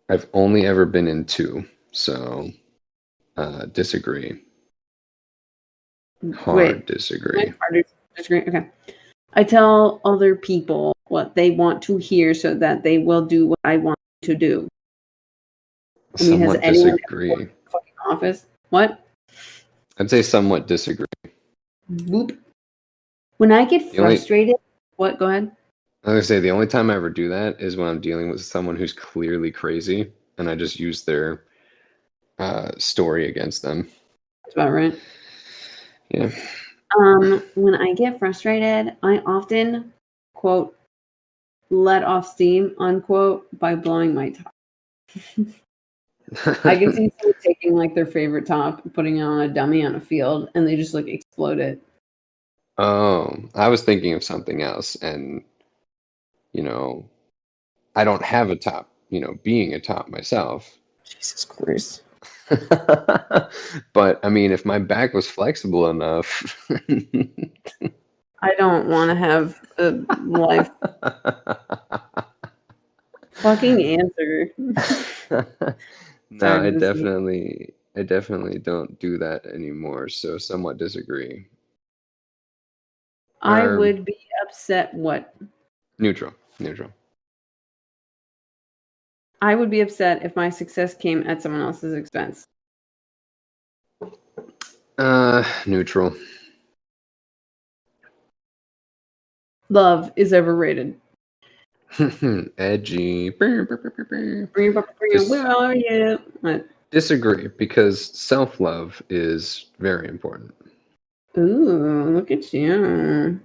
I've only ever been in two, so uh, disagree. Hard Wait, disagree. Wait, harder to disagree. Okay. I tell other people what they want to hear so that they will do what I want to do. I mean, has Somewhat anyone disagree. worked in a fucking office? What? I'd say somewhat disagree. Boop. When I get The only- frustrated, what? Go ahead. I was gonna say the only time I ever do that is when I'm dealing with someone who's clearly crazy, and I just use their uh, story against them. That's about right. Yeah. Um, when I get frustrated, I often quote let off steam unquote by blowing my top. I can see someone taking like their favorite top, putting it on a dummy on a field, and they just like explode it. Oh, I was thinking of something else, and you know, I don't have a top. You know, being a top myself. Jesus Christ. but I mean, if my back was flexible enough, I don't want to have a life fucking answer. no, I definitely, I definitely don't do that anymore. So, somewhat disagree. I Um, would be upset what? Neutral, neutral. I would be upset if my success came at someone else's expense. Uh, neutral. Love is overrated. Edgy. Bring it up, bring it- Just- Where are you? What? Disagree because self love is very important. Ooh, look at you.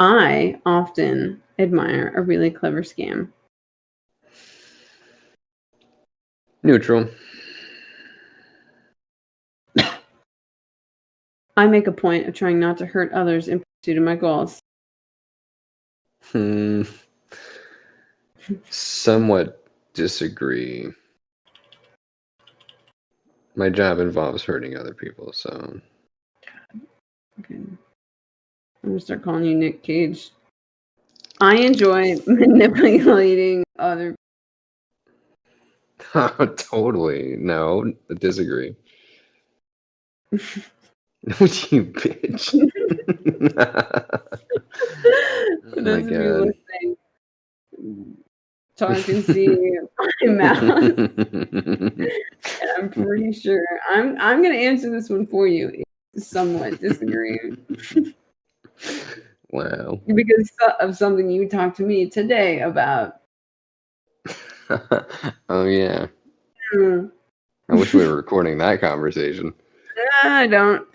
I often admire a really clever scam. Neutral. I make a point of trying not to hurt others in pursuit of my goals. Hmm. Somewhat disagree. My job involves hurting other people, so Okay. I'm gonna start calling you Nick Cage. I enjoy manipulating other. totally no. Disagree. you bitch. For Oh those God. listening, Tar can see my mouth. I'm pretty sure I'm I'm gonna answer this one for you. Somewhat disagree wow. because of something you talked to me today about. oh yeah. Hmm, I wish we were recording that conversation. I don't.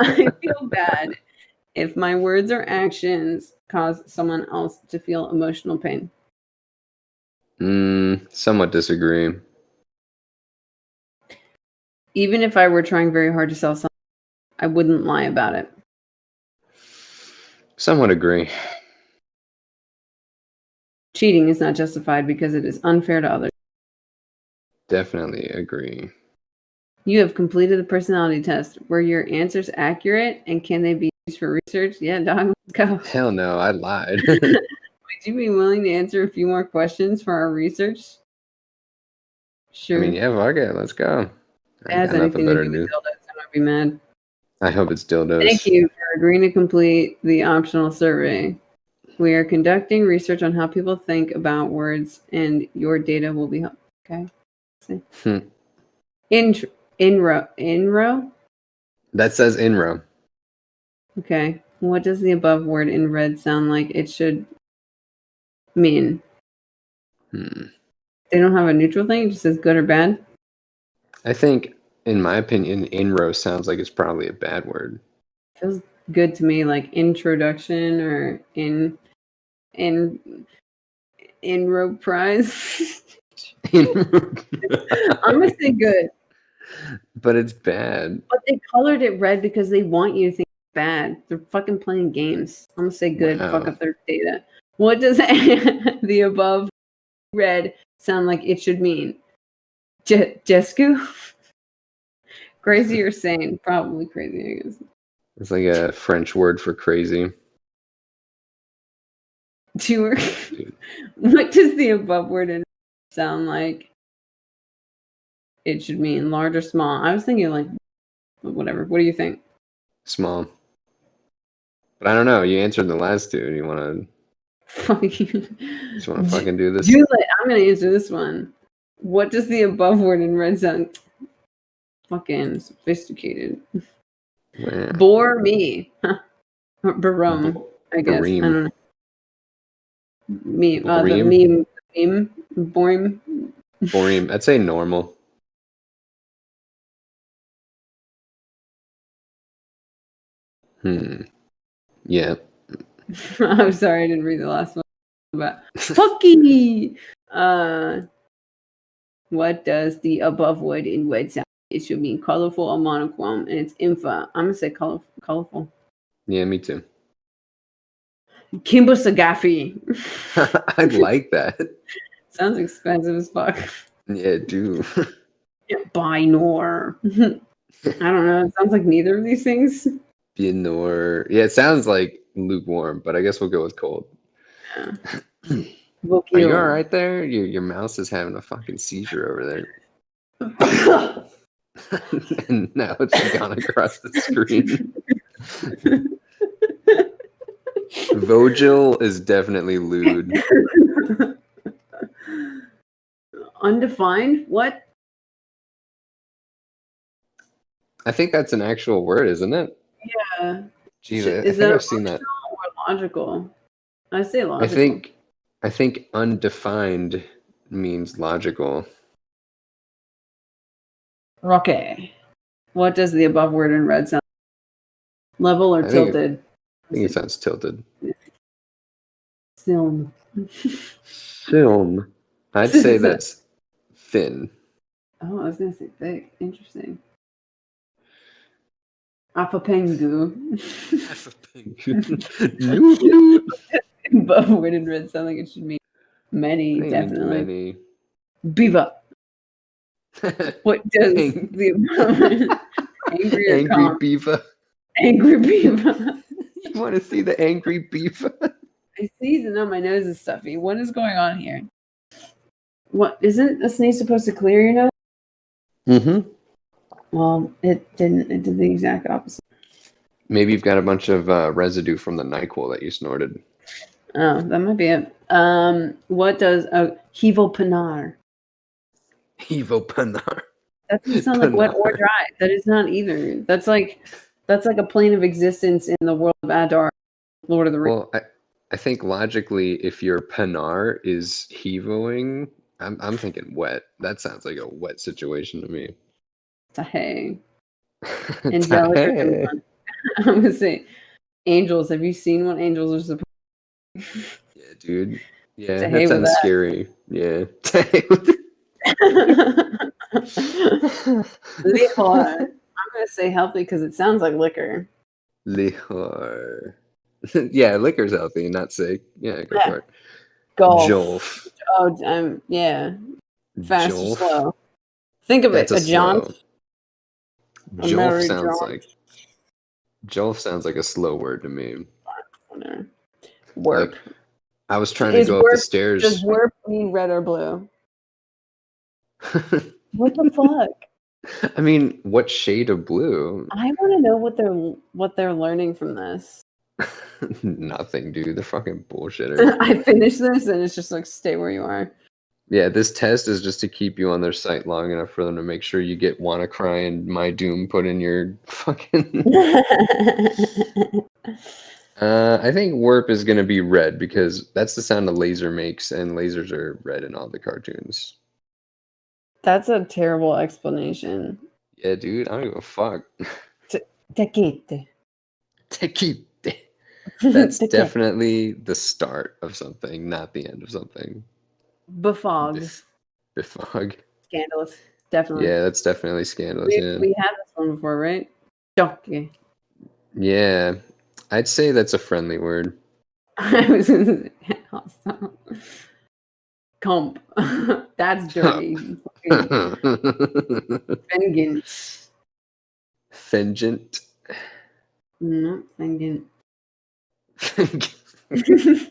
I feel bad if my words or actions cause someone else to feel emotional pain. Mm, somewhat disagree. Even if I were trying very hard to sell something, I wouldn't lie about it. Somewhat agree. Cheating is not justified because it is unfair to others. Definitely agree. You have completed the personality test. Were your answers accurate and can they be used for research? Yeah, dog. Let's go. Hell no, I lied. Would you be willing to answer a few more questions for our research? Sure. I mean, yeah, fuck it, let's go. if I got nothing anything to better to do. dildos, I might be mad. I hope it's dildos. Thank you for agreeing to complete the optional survey. We are conducting research on how people think about words, and your data will be helpful. Okay. Hmm. In inro inro. That says inro. Okay. What does the above word in red sound like it should mean? Hmm. They don't have a neutral thing. It just says good or bad. I think, in my opinion, inro sounds like it's probably a bad word. Feels good to me, like introduction or in in in inro prize. I'm gonna say good. but it's bad. But they colored it red because they want you to think bad. They're fucking playing games. I'm gonna say good. Fuck up their data. What does the above red sound like it should mean? Je- Jesku? crazy or sane? Probably crazy, I guess. It's like a French word for crazy. Tour. what does the above word in sound like it should mean? Large or small? I was thinking like whatever. What do you think? Small. But I don't know. You answered the last two. Do you want to Fucking just want to fucking do this? Juliet, I'm gonna answer this one. What does the above word in red sound? Fucking sophisticated. Wow. Bore me. Barum, I guess. I don't know. Meme. Uh, the meme. Meme. Boring. Boring. I'd say normal. Hmm. Yeah. I'm sorry, I didn't read the last one. But Fucky. Uh, what does the above word in red sound? It should mean colorful or monochrome, and it's infa. I'm gonna say colorful. Colorful. Yeah, me too. Kimbo Sagafi. I like that. Sounds expensive as fuck. Yeah, do. Binor. I don't know. It sounds like neither of these things. Bienor. Yeah, it sounds like lukewarm, but I guess we'll go with cold. Are you all right there? Your your mouse is having a fucking seizure over there, and now it's gone across the screen. Vogel is definitely lewd. Undefined? What? I think that's an actual word, isn't it? Yeah. Jeez, I, I Is think that I've seen that. Or logical? I say logical. I think I think undefined means logical. Okay. What does the above word in red sound? Level or I tilted? I think it sounds tilted. Film. Film. I'd say that's thin. Oh, I was gonna say thick. Interesting. Afapengu. Newt, newt. above word in red sound like it should mean many, think definitely. many. Beaver. What does Ang- the above angry or angry calm? beaver. Angry beaver. You want to see the angry beef. I sneeze and now my nose is stuffy. What is going on here? What isn't a sneeze supposed to clear your nose? Mm-hmm. Well, it didn't. It did the exact opposite. Maybe you've got a bunch of uh, residue from the Nyquil that you snorted. Oh, that might be it. Um, what does a hevo panar? Evo Panar. That doesn't sound like wet or dry. That is not either. That's like that's like a plane of existence in the world of Adar, Lord of the Rings. Well, I, I think logically, if your Panar is heavoing, I'm, I'm thinking wet. That sounds like a wet situation to me. Tahay. Angelic. Hey. I'm gonna say angels. Have you seen what angels are supposed? Yeah, dude. Yeah, To that sounds that. scary. Yeah. To with. I'm gonna say healthy because it sounds like liquor. Liquor. yeah, liquor's healthy, not sick. Yeah, go Yeah. for it. Golf. Jolf. Oh, um, yeah. Fast or slow. Think of That's it. A jaunt. A Jolf merry sounds jaunt. like Joel sounds like a slow word to me. Work. Like, I was trying Is to go up the stairs. Does warp mean red or blue? What the fuck? I mean, what shade of blue? I want to know what they're what they're learning from this. Nothing, dude. They're fucking bullshitter. I finish this and it's just like stay where you are. yeah, this test is just to keep you on their site long enough for them to make sure you get WannaCry and Mydoom put in your fucking. uh, I think Warp is gonna be red because that's the sound a laser makes, and lasers are red in all the cartoons. That's a terrible explanation. Yeah, dude. I don't give a fuck. Tequite. Tequite. That's definitely the start of something, not the end of something. Befogged. Bef- Befog. Scandalous. Definitely. Yeah, that's definitely scandalous. We, Yeah. we had this one before, right? Jockey. yeah, I'd say that's a friendly word. I was hostile. Comp. That's dirty. Vengeance. Fengent. No, vengeance.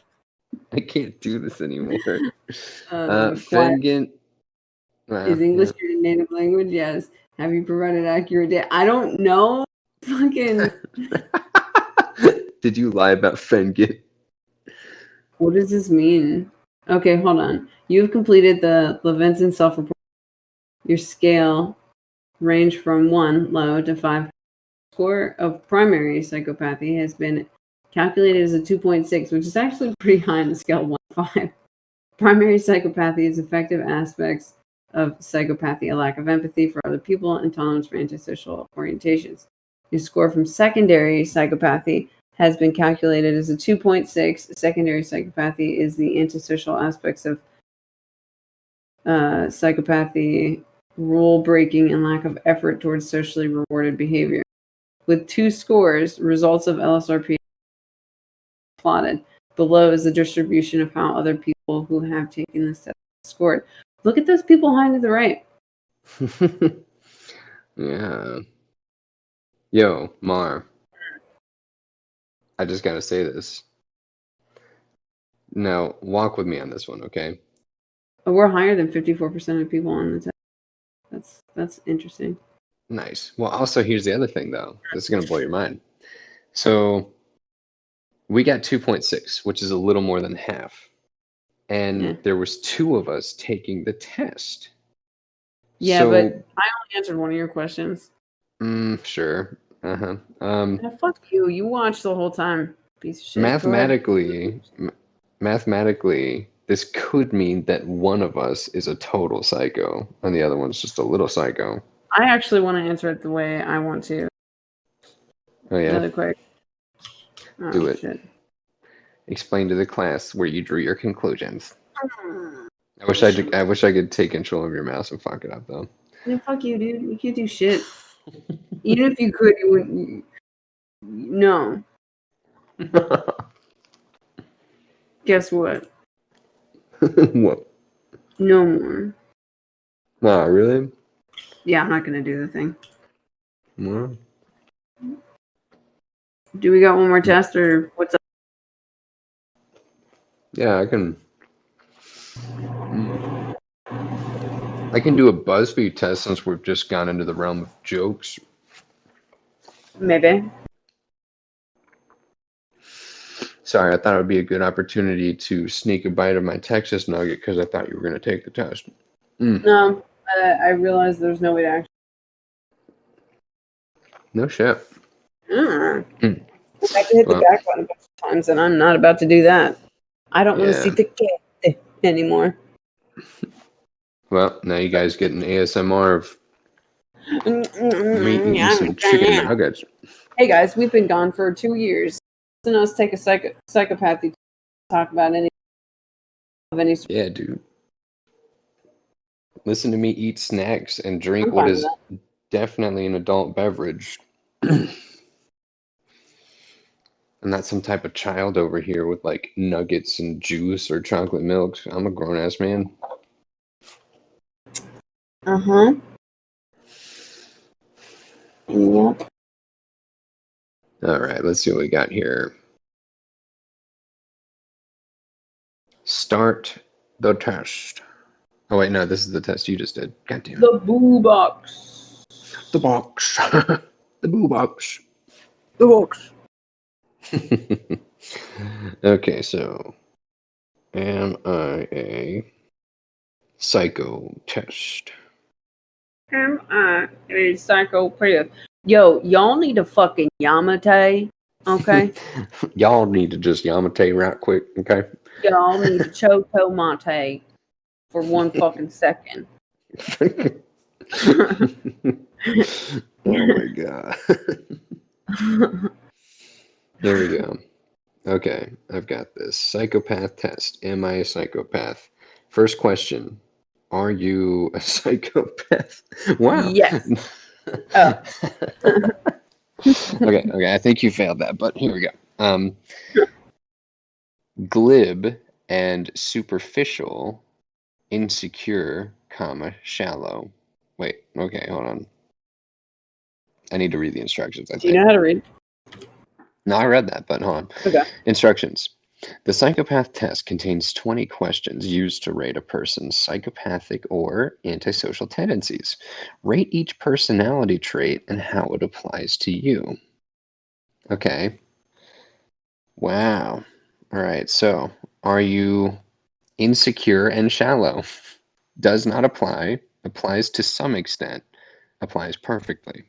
I can't do this anymore. Uh, Uh. Wow, Is English your native language? Yes. Have you provided accurate data? I don't know. Fucking. Did you lie about Fengit? What does this mean? Okay, hold on. You've completed the Levenson self-report. Your scale range from one low to five. Score of primary psychopathy has been calculated as a 2.6, which is actually pretty high on the scale 1 5. Primary psychopathy is affective aspects of psychopathy, a lack of empathy for other people, and tolerance for antisocial orientations. Your score from secondary psychopathy has been calculated as a 2.6. Secondary psychopathy is the antisocial aspects of uh, psychopathy, rule breaking, and lack of effort towards socially rewarded behavior. With two scores, results of LSRP plotted. Below is the distribution of how other people who have taken this test scored. Look at those people high to the right. yeah. Yo, Mar. I just gotta say this. Now, walk with me on this one, okay? Oh, we're higher than 54% of people on the test. That's that's interesting. Nice. Well, also, here's the other thing, though. This is gonna blow your mind. So, we got 2.6, which is a little more than half, and Yeah. there was two of us taking the test. Yeah, So- but I only answered one of your questions. Mm, sure. Uh huh. Um, Yeah, fuck you. You watched the whole time. Piece of shit. Mathematically, m- mathematically, this could mean that one of us is a total psycho and the other one's just a little psycho. I actually want to answer it the way I want to. Oh yeah. Really quick. Oh, Do it. Shit. Explain to the class where you drew your conclusions. I wish I I wish I could take control of your mouse and fuck it up though. Yeah, fuck you, dude. You can't do shit. Even if you could, you wouldn't. No. Guess what? what? No more. Nah, really? Yeah, I'm not gonna do the thing. Well, Do we got one more test or what's up? yeah, I can. Mm. I can do a BuzzFeed test since we've just gone into the realm of jokes. Maybe. Sorry, I thought it would be a good opportunity to sneak a bite of my Texas nugget because I thought you were going to take the test. No, uh, I realize there's no way to actually. No shit. Mm. Mm. I to hit the back button a bunch of times, and I'm not about to do that. I don't want to see the cat anymore. Well, now you guys get an ASMR of me eating Yeah, some chicken nuggets. Hey guys, we've been gone for two years. Listen to us take a psycho- psychopathy to talk about any of any. sort. Yeah, dude. Listen to me eat snacks and drink I'm what is definitely an adult beverage. I'm not some type of child over here with like nuggets and juice or chocolate milk. I'm a grown ass man. Uh huh. Yep. All right, let's see what we got here. Start the test. Oh wait, no, this is the test you just did. God damn it. The boo box. The box. the boo box. The box. okay, so am I a psycho test? Am I a psychopath? Yo, y'all need a fucking Yamate. Okay? Y'all need to just Yamate right quick, okay? y'all need a Choco Mate for one fucking second. oh my god. there we go. Okay, I've got this. Psychopath test. Am I a psychopath? First question. Are you a psychopath? Wow. Yes. Oh. okay, okay. I think you failed that, but here we go. Um, glib and superficial, insecure, comma, shallow. Wait, okay, hold on. I need to read the instructions. I Do you know how to read? No, I read that, but hold on. Okay. Instructions. The psychopath test contains 20 questions used to rate a person's psychopathic or antisocial tendencies. Rate each personality trait and how it applies to you. Okay. Wow. All right. So, are you insecure and shallow? Does not apply. Applies to some extent. Applies perfectly.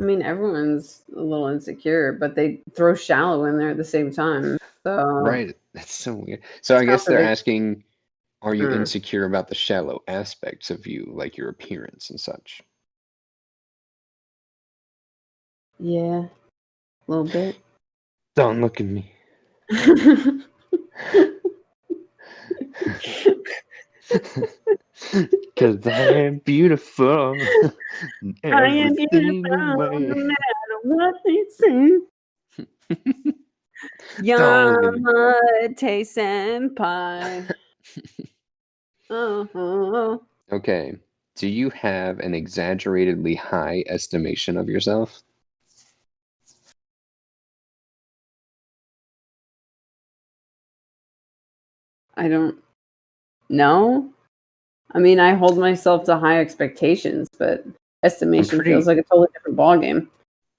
I mean, everyone's a little insecure, but they throw shallow in there at the same time. So Right. That's so weird. So I guess they're asking, are you Hmm. insecure about the shallow aspects of you, like your appearance and such? yeah, a little bit. Don't look at me. Cause I am beautiful. I am beautiful, single no matter what they say. Yamate senpai. Oh, Okay. Do you have an exaggeratedly high estimation of yourself? I don't know. I mean, I hold myself to high expectations, but estimation pretty- feels like a totally different ballgame.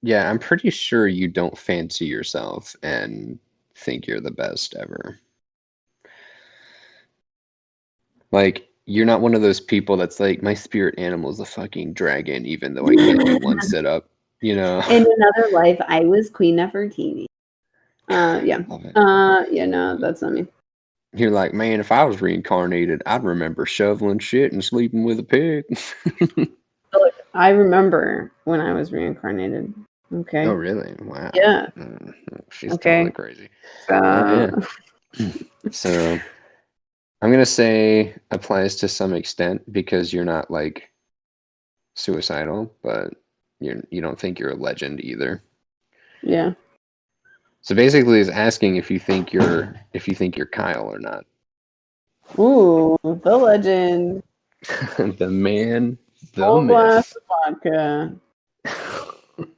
Yeah, I'm pretty sure you don't fancy yourself and think you're the best ever. Like, you're not one of those people that's like, my spirit animal is a fucking dragon, even though I can't do one sit up. You know? In another life, I was Queen Nefertiti. Uh, yeah. Uh, yeah, no, that's not me. You're like, man, if I was reincarnated, I'd remember shoveling shit and sleeping with a pig. I remember when I was reincarnated. Okay. oh, really? Wow. Yeah. Mm, She's Okay. totally crazy. Uh, So I'm gonna say applies to some extent because you're not like suicidal, but you're you don't think you're a legend either. yeah. So basically, it's asking if you think you're if you think you're Kyle or not. Ooh, the legend. the man, the Full myth. vodka.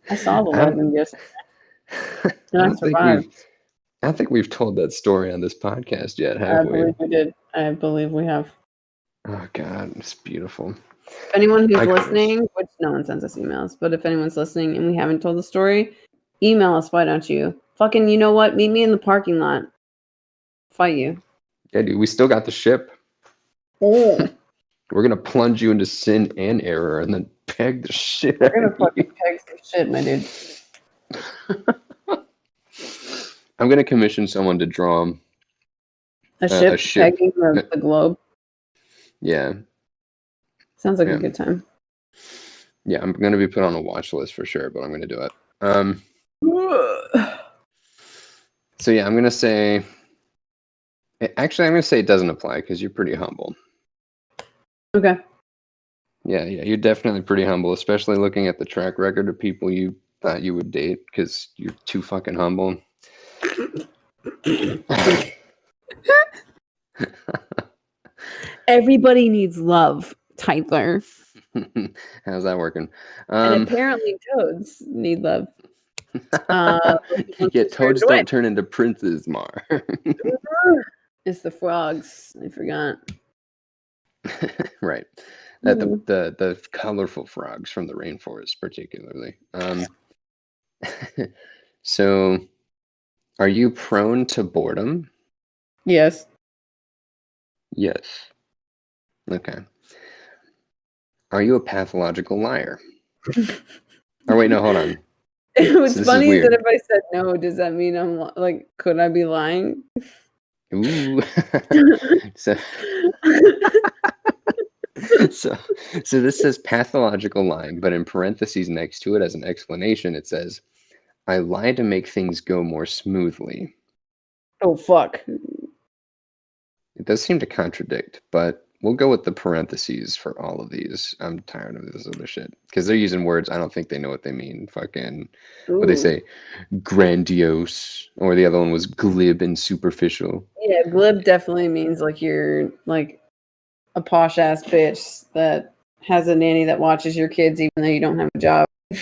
I saw the I legend yesterday. I And I don't think survived. we've I think we've told that story on this podcast yet, I have we? believe we did. I believe we have. Oh God, it's beautiful. If anyone who's I listening, which no one sends us emails, but if anyone's listening and we haven't told the story, email us. Why don't you? Fucking, you know what? Meet me in the parking lot. Fight you. Yeah, dude, we still got the ship. Oh, We're gonna plunge you into sin and error, and then peg the shit. we're gonna of you. fucking peg some shit, my dude. I'm gonna commission someone to draw him. A Uh, ship, a ship. pegging the, the globe. Yeah, Sounds like Yeah. a good time. yeah. I'm gonna be put on a watch list for sure, but I'm gonna do it. Um. So yeah, I'm gonna say. Actually, I'm gonna say it doesn't apply because you're pretty humble. Okay. Yeah, yeah, you're definitely pretty humble, especially looking at the track record of people you thought you would date because you're too fucking humble. Everybody needs love, Tyler. How's that working? and Um, apparently toads need love. Uh, yeah, toads don't turn into princes, Mar. it's the frogs. I forgot. right. That the, Mm. the the colorful frogs from the rainforest, particularly. Um, so, are you prone to boredom? Yes. Yes. Okay. Are you a pathological liar? or wait, no, hold on. What's was is funny is, that if I said no, does that mean I'm like, could I be lying? Ooh. so, so, so this says pathological lying, but in parentheses next to it as an explanation, it says, "I lie to make things go more smoothly." oh fuck. It does seem to contradict, but we'll go with the parentheses for all of these. I'm tired of this other shit because they're using words I don't think they know what they mean. Fucking what they say, grandiose, or the other one was glib and superficial. Yeah, glib definitely means like you're like a posh ass bitch that has a nanny that watches your kids even though you don't have a job.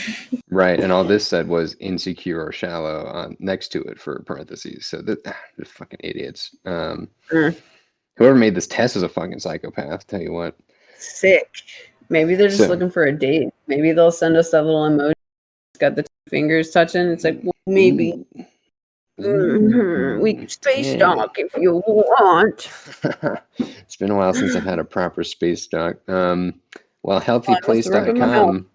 Right, and all this said was insecure or shallow on next to it for parentheses. So that they're fucking idiots. Um, Mm. Whoever made this test is a fucking psychopath. Tell you what. Sick. Maybe they're just So- looking for a date. Maybe they'll send us that little emoji. It's got the two fingers touching. It's like well, maybe mhm, we can space Yeah. dock if you want. it's been a while since I've had a proper space doc. Um, well, I must rub in my healthyplace.com.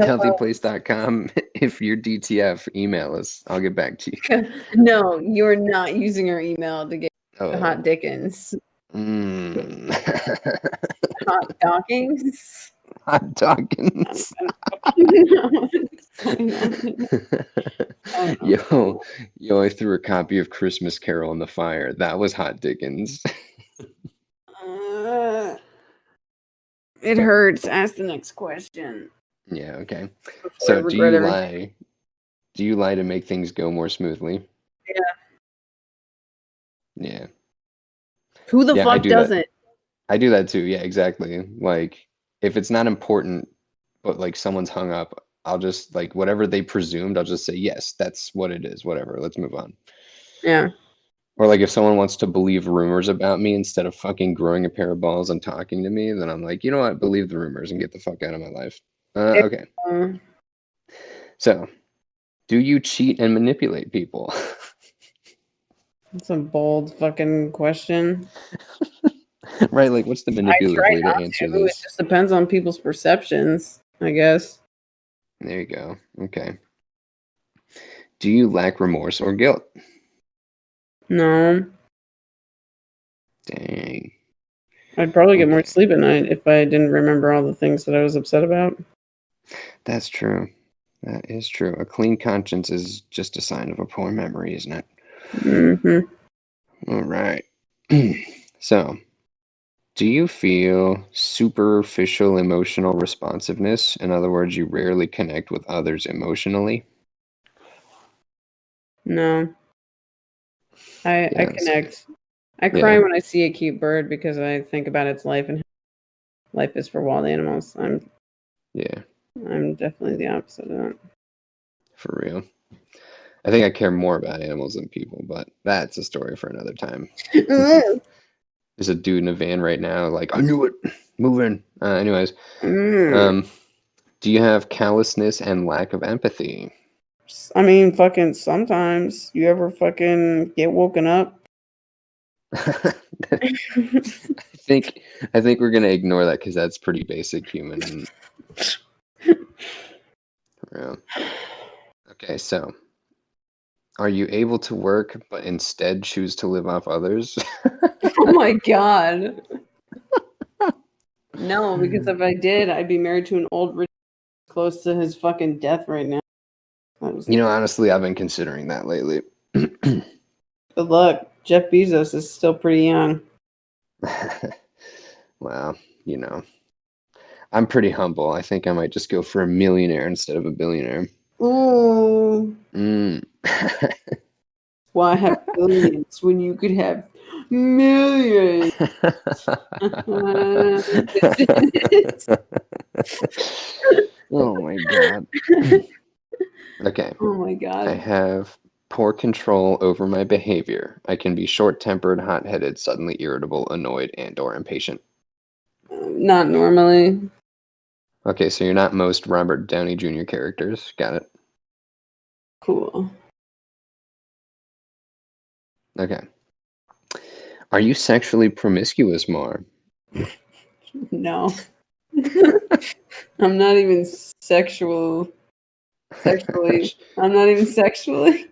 Healthyplace.com. If you're DTF, email us. I'll get back to you. no, you're not using our email to get Oh, hot dickens. Mm. Hot dockings. hot. Oh, yo, yo! I threw a copy of Christmas Carol in the fire. That was hot dickens. Uh, it hurts. Ask the next question. yeah. Okay. before So, do you everything. lie? Do you lie to make things go more smoothly? Yeah. Yeah. Who the Yeah, fuck do doesn't? I do that too. Yeah, exactly. Like if it's not important, but like someone's hung up, I'll just like whatever they presumed, I'll just say yes, that's what it is. Whatever. Let's move on. Yeah. Or like if someone wants to believe rumors about me instead of fucking growing a pair of balls and talking to me, then I'm like, you know what? Believe the rumors and get the fuck out of my life. Uh, okay. So, do you cheat and manipulate people? that's a bold fucking question. right? Like, what's the manipulative way to answer to. It this? just depends on people's perceptions, I guess. There you go. Okay. Do you lack remorse or guilt? No, Dang. I'd probably get more sleep at night if I didn't remember all the things that I was upset about. That's true. That is true. A clean conscience is just a sign of a poor memory, isn't it? Hmm All right. so, do you feel superficial emotional responsiveness? In other words, you rarely connect with others emotionally? No, I I Yeah, that's- connect. I cry Yeah. when I see a cute bird because I think about its life and how life is for wild animals. I'm Yeah, I'm definitely the opposite of that. for real. I think I care more about animals than people, but that's a story for another time. There's a dude in a van right now, like, I knew it, moving. Uh, anyways, Mm. um, do you have callousness and lack of empathy? I mean, fucking sometimes you ever fucking get woken up. I think I think we're gonna ignore that because that's pretty basic human. Yeah. Okay, so are you able to work but instead choose to live off others? oh my god. No, because if I did, I'd be married to an old rich close to his fucking death right now. You know, honestly, I've been considering that lately. good luck. Jeff Bezos is still pretty young. well, you know, I'm pretty humble. I think I might just go for a millionaire instead of a billionaire. Ooh. Mm. Why have billions when you could have millions? oh my god. Okay. Oh my god. I have poor control over my behavior. I can be short-tempered, hot-headed, suddenly irritable, annoyed, and or impatient. Not normally. Okay, so you're not most Robert Downey Jr. characters. Got it. Cool. Okay. Are you sexually promiscuous, Mar? No. I'm not even sexual. Sexually. I'm not even sexually.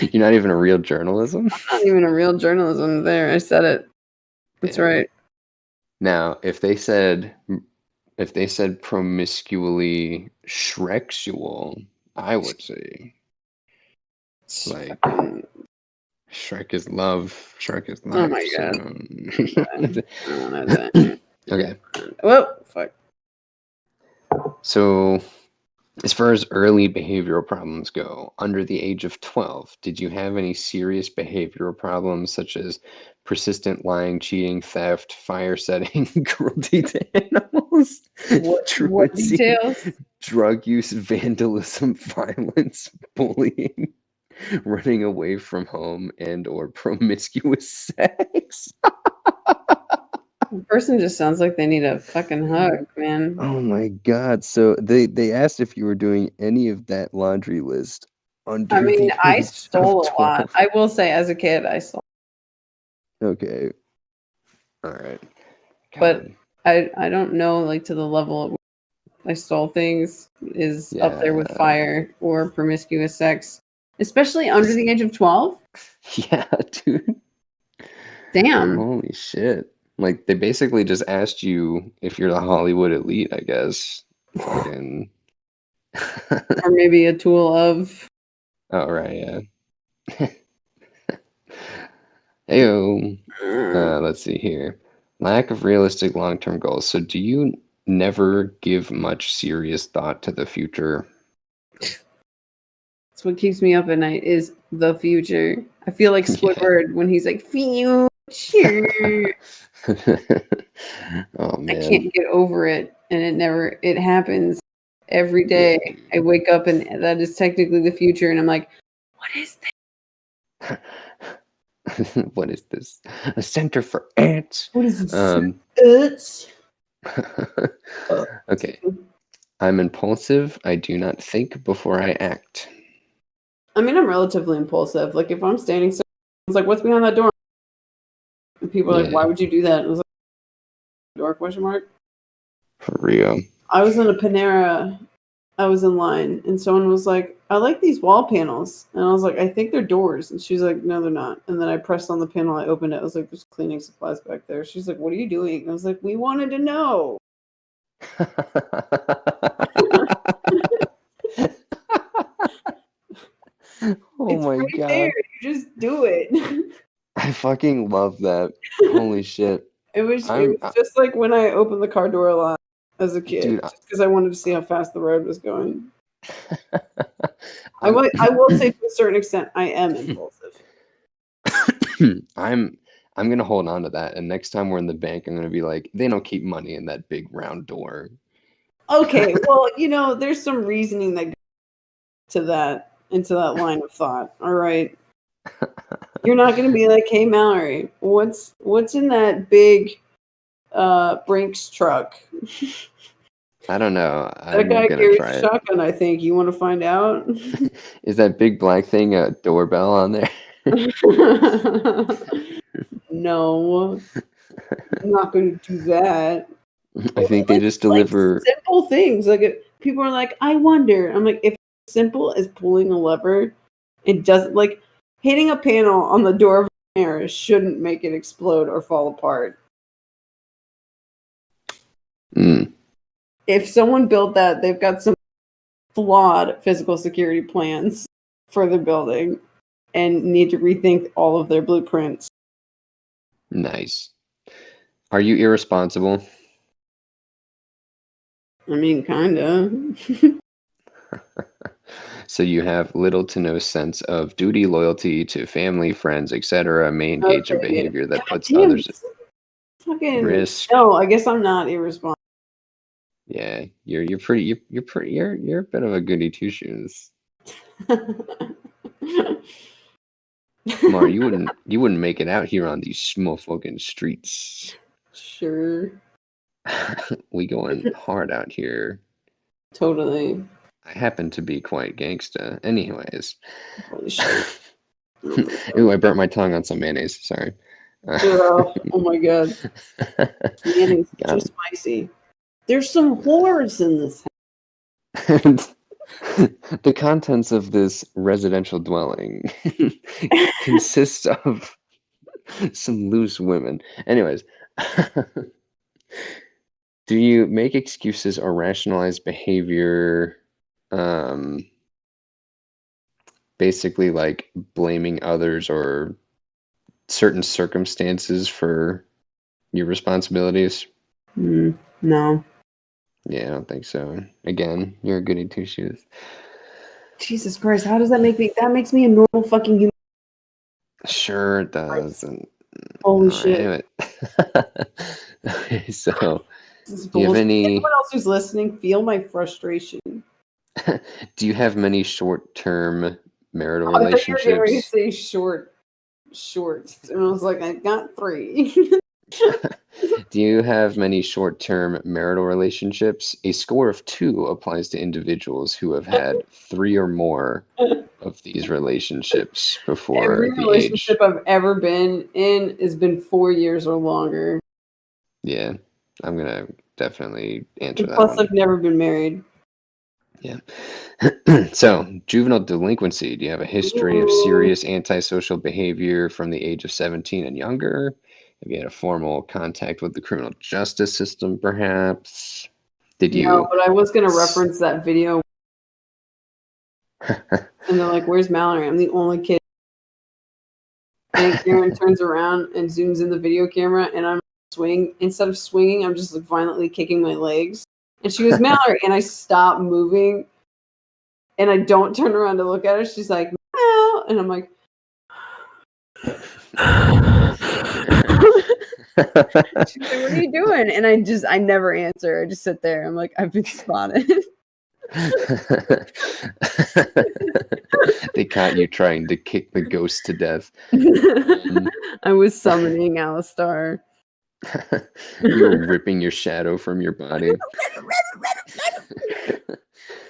You're not even a real journalism? Not even a real journalism there. I said it. That's Damn. right. Now, if they said if they said promiscuously Shreksual, I would say like Shrek is love. Shrek is love. Oh my God. so- I don't know that. okay. Whoa, fuck. So, as far as early behavioral problems go, under the age of 12, did you have any serious behavioral problems such as persistent lying, cheating, theft, fire setting, cruelty to animals, What, what details? Drug use, vandalism, violence, bullying, running away from home, and or promiscuous sex? The person just sounds like they need a fucking hug, man. Oh my god. So they they asked if you were doing any of that laundry list under I mean, I stole a lot. I will say, as a kid, I stole. Okay. All right. But- I I don't know like to the level I stole things is up there with fire or promiscuous sex, especially under the age of twelve. yeah, dude. Damn. Holy shit. Like they basically just asked you if you're the Hollywood elite, I guess. Fucking Or maybe a tool of. Oh right, yeah. Heyo. Uh, let's see here. Lack of realistic long-term goals. So do you never give much serious thought to the future? That's what keeps me up at night is the future. I feel like Yeah. When he's like future. oh man. I can't get over it, and it never. It happens every day. I wake up and that is technically the future, and I'm like, what is this? what is this? A center for ants? What is this? Um, It's Uh, okay. I'm impulsive. I do not think before I act. I mean, I'm relatively impulsive. Like if I'm standing, so it's like, what's behind that door? And people are like, Yeah. why would you do that? And I was like, door question mark. For real. I was in a Panera. I was in line, and someone was like, "I like these wall panels," and I was like, "I think they're doors," and she's like, "No, they're not." And then I pressed on the panel. I opened it. I was like, "There's cleaning supplies back there." She's like, "What are you doing?" And I was like, "We wanted to know." oh it's my right god. there. You just do it. I fucking love that. Holy shit. it was, it was just like when I opened the car door a lot as a kid, Dude, just because I wanted to see how fast the road was going. I will, I will say to a certain extent, I am impulsive. I'm I'm gonna hold on to that, and next time we're in the bank, I'm gonna be like, they don't keep money in that big round door. Okay, well, you know, there's some reasoning that goes to that into that line of thought. All right. You're not gonna be like, hey Mallory, what's what's in that big uh Brinks truck? I don't know. That I'm guy carries a it. shotgun, I think. You wanna find out? Is that big black thing a doorbell on there? no. I'm not gonna do that. I think they Like- just like deliver. simple things. Like if people are like, I wonder. I'm like, if simple as pulling a lever, it doesn't like hitting a panel on the door of a mirror shouldn't make it explode or fall apart. If someone built that, they've got some flawed physical security plans for the building and need to rethink all of their blueprints. nice. Are you irresponsible? I mean, kinda. So you have little to no sense of duty, loyalty to family, friends, etc. May engage in Okay, behavior that puts damn, others at risk. no. I guess I'm not irresponsible. Yeah, you're you're pretty you're you're pretty you're you're a bit of a goody two shoes. Mar, you wouldn't you wouldn't make it out here on these small fucking streets. sure. we going hard out here. Totally. I happen to be quite gangsta. Anyways. Holy shit. Ooh, I burnt my tongue on some mayonnaise. Sorry. oh, oh my god. Mayonnaise is too spicy. There's some whores in this house. and the contents of this residential dwelling consists of some loose women. Anyways, do you make excuses or rationalize behavior? Um, basically, like blaming others or certain circumstances for your responsibilities. Hmm, no. Yeah, I don't think so. Again, you're a goody two shoes. Jesus Christ, how does that make me? That makes me a normal fucking human. Sure it does. And, Holy shit. okay, so do you have any Anyone else who's listening, feel my frustration. do you have many short-term marital I you were getting ready to relationships? say short, short, and I was like, I got three. Do you have many short-term marital relationships? A score of two applies to individuals who have had three or more of these relationships before Every the age. relationship I've ever been in has been four years or longer. Yeah, I'm gonna definitely answer And that plus, one. I've never been married. Yeah. so, juvenile delinquency. Do you have a history of serious antisocial behavior from the age of 17 and younger? Have you had a formal contact with the criminal justice system, perhaps? Did you? No, but I was gonna reference that video, and they're like, "Where's Mallory? I'm the only kid." And Karen turns around and zooms in the video camera, and I'm swing. Instead of swinging, I'm just like violently kicking my legs. And she goes, "Mallory," and I stop moving, and I don't turn around to look at her. She's like, "No," and I'm like. She's like, what are you doing? And I just, I never answer. I just sit there. I'm like, I've been spotted. they caught you trying to kick the ghost to death. Um, I was summoning Alistar. you were ripping your shadow from your body.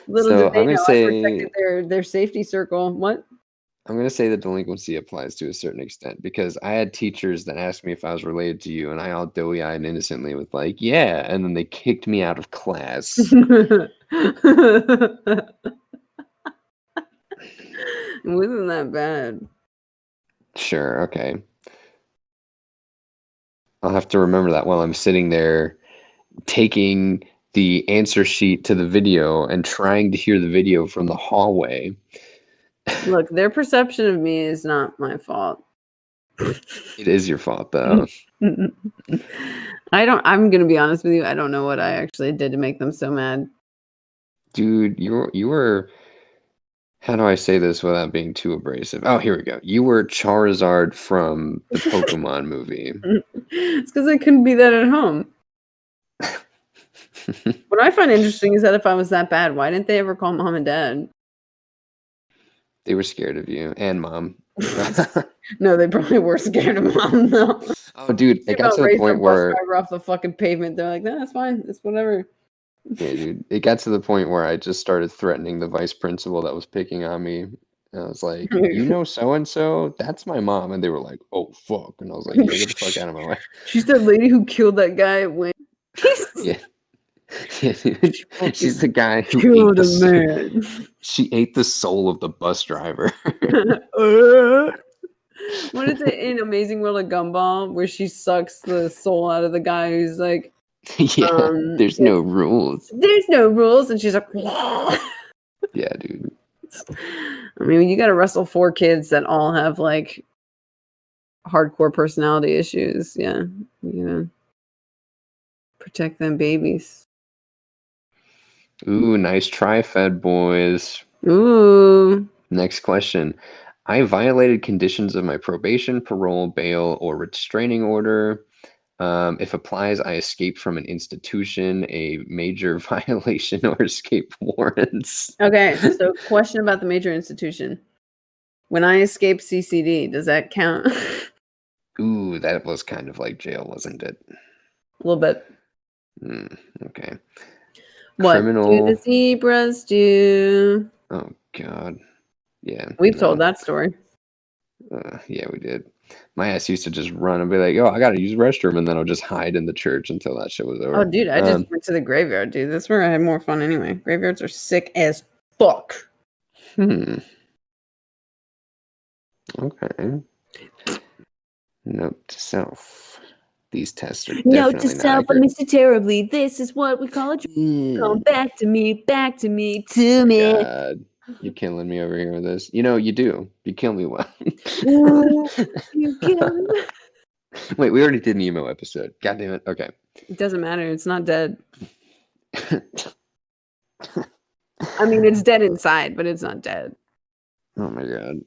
Little So, did they I'm gonna know say- protected their, their safety circle. What? I'm going to say the delinquency applies to a certain extent because I had teachers that asked me if I was related to you, and I all doughy eyed innocently with, like, yeah. And then they kicked me out of class. it wasn't that bad. Sure, okay. I'll have to remember that while I'm sitting there taking the answer sheet to the video and trying to hear the video from the hallway. Look, their perception of me is not my fault. It is your fault, though. I don't, I'm going to be honest with you. I don't know what I actually did to make them so mad. Dude, you were, you were. How do I say this without being too abrasive? Oh, here we go. You were Charizard from the Pokemon movie. it's because I couldn't be that at home. What I find interesting is that if I was that bad, why didn't they ever call mom and dad? They were scared of you and mom. No, they probably were scared of mom though. oh, dude, it got to the point where off the fucking pavement. They're like, "No, that's fine. It's whatever." Yeah, dude. It got to the point where I just started threatening the vice principal that was picking on me. And I was like, you know so and so? That's my mom. And they were like, oh fuck. And I was like, yeah, get the fuck out of my way. She's that lady who killed that guy at Wayne. Yeah. Yeah, dude. She's the guy who ate killed the, a soul- man. She ate the soul of the bus driver. Uh, what is it in Amazing World of Gumball where she sucks the soul out of the guy who's like, yeah. Um, there's no rules. "There's no rules," and she's like, Yeah, dude. I mean, you got to wrestle four kids that all have like hardcore personality issues. Yeah, you know, protect them babies. Ooh, nice try, Fed boys. Ooh, Next question. I violated conditions of my probation, parole, bail, or restraining order. Um, if applies, I escape from an institution, a major violation, or escape warrants. Okay, so question about the major institution. When I escape CCD, does that count? Ooh, that was kind of like jail, wasn't it? A little bit. Hmm, okay. What do Criminal- the zebras do? Oh God. Yeah. We've no. told that story. Uh, yeah, we did. My ass used to just run and be like, "Oh, I gotta use the restroom," and then I'll just hide in the church until that shit was over. Oh, dude, I just Um, went to the graveyard, dude. That's where I had more fun anyway. Graveyards are sick as fuck. Hmm. Okay. Note to self. These tests are definitely to I accurate. terribly. This is what we call a dream. Come Mm, back to me, back to me, to me. God, you're killing me over here with this. You know, you do. You kill me well. You kill me. Wait, we already did an emo episode. God damn it. Okay. It doesn't matter. It's not dead. I mean, it's dead inside, but it's not dead. Oh my god.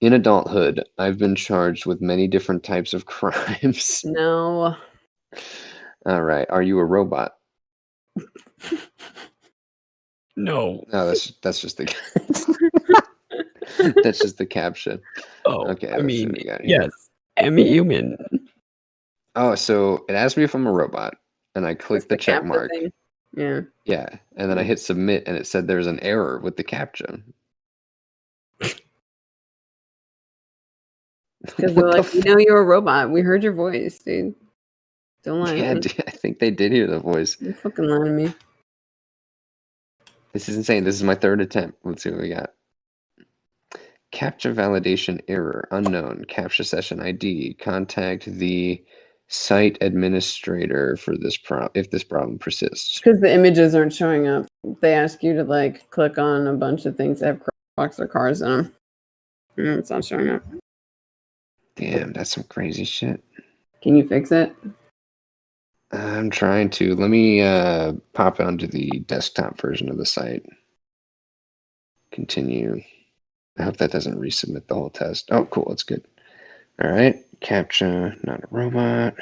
In adulthood, I've been charged with many different types of crimes. No. All right. Are you a robot? No. No, that's that's just the that's just the captcha. Oh, Okay, I let's mean, what we got here. yes, I'm a human. Oh, so it asked me if I'm a robot, and I clicked the, check mark. thing. Yeah. Yeah, and then I hit submit, and it said there's an error with the captcha. Because they're like, we know you're a robot. We heard your voice, dude. Don't lie. Yeah, dude, I think they did hear the voice. You're fucking lie to me. This is insane. This is my third attempt. Let's see what we got. Captcha validation error unknown. Captcha session ID. Contact the site administrator for this problem if this problem persists. Because the images aren't showing up. They ask you to like click on a bunch of things that have box or cars in them. And mm, it's not showing up. Damn, that's some crazy shit. Can you fix it? I'm trying to. Let me uh, pop onto the desktop version of the site. Continue. I hope that doesn't resubmit the whole test. Oh, cool. That's good. All right. Captcha, not a robot.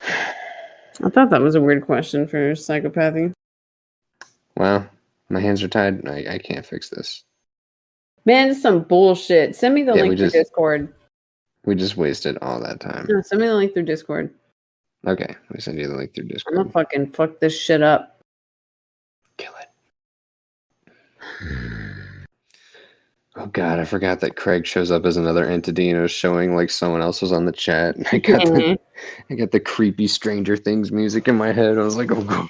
I thought that was a weird question for psychopathy. Well, My hands are tied. I, I can't fix this. Man, some bullshit. Send me the Yeah, link through just- Discord. We just wasted all that time. No, send me the link through Discord. Okay. We send you the link through Discord. I'm gonna fucking fuck this shit up. Kill it. Oh god, I forgot that Craig shows up as another entity and it was showing like someone else was on the chat. And I got the, mm-hmm. I got the creepy Stranger Things music in my head. I was like, oh god.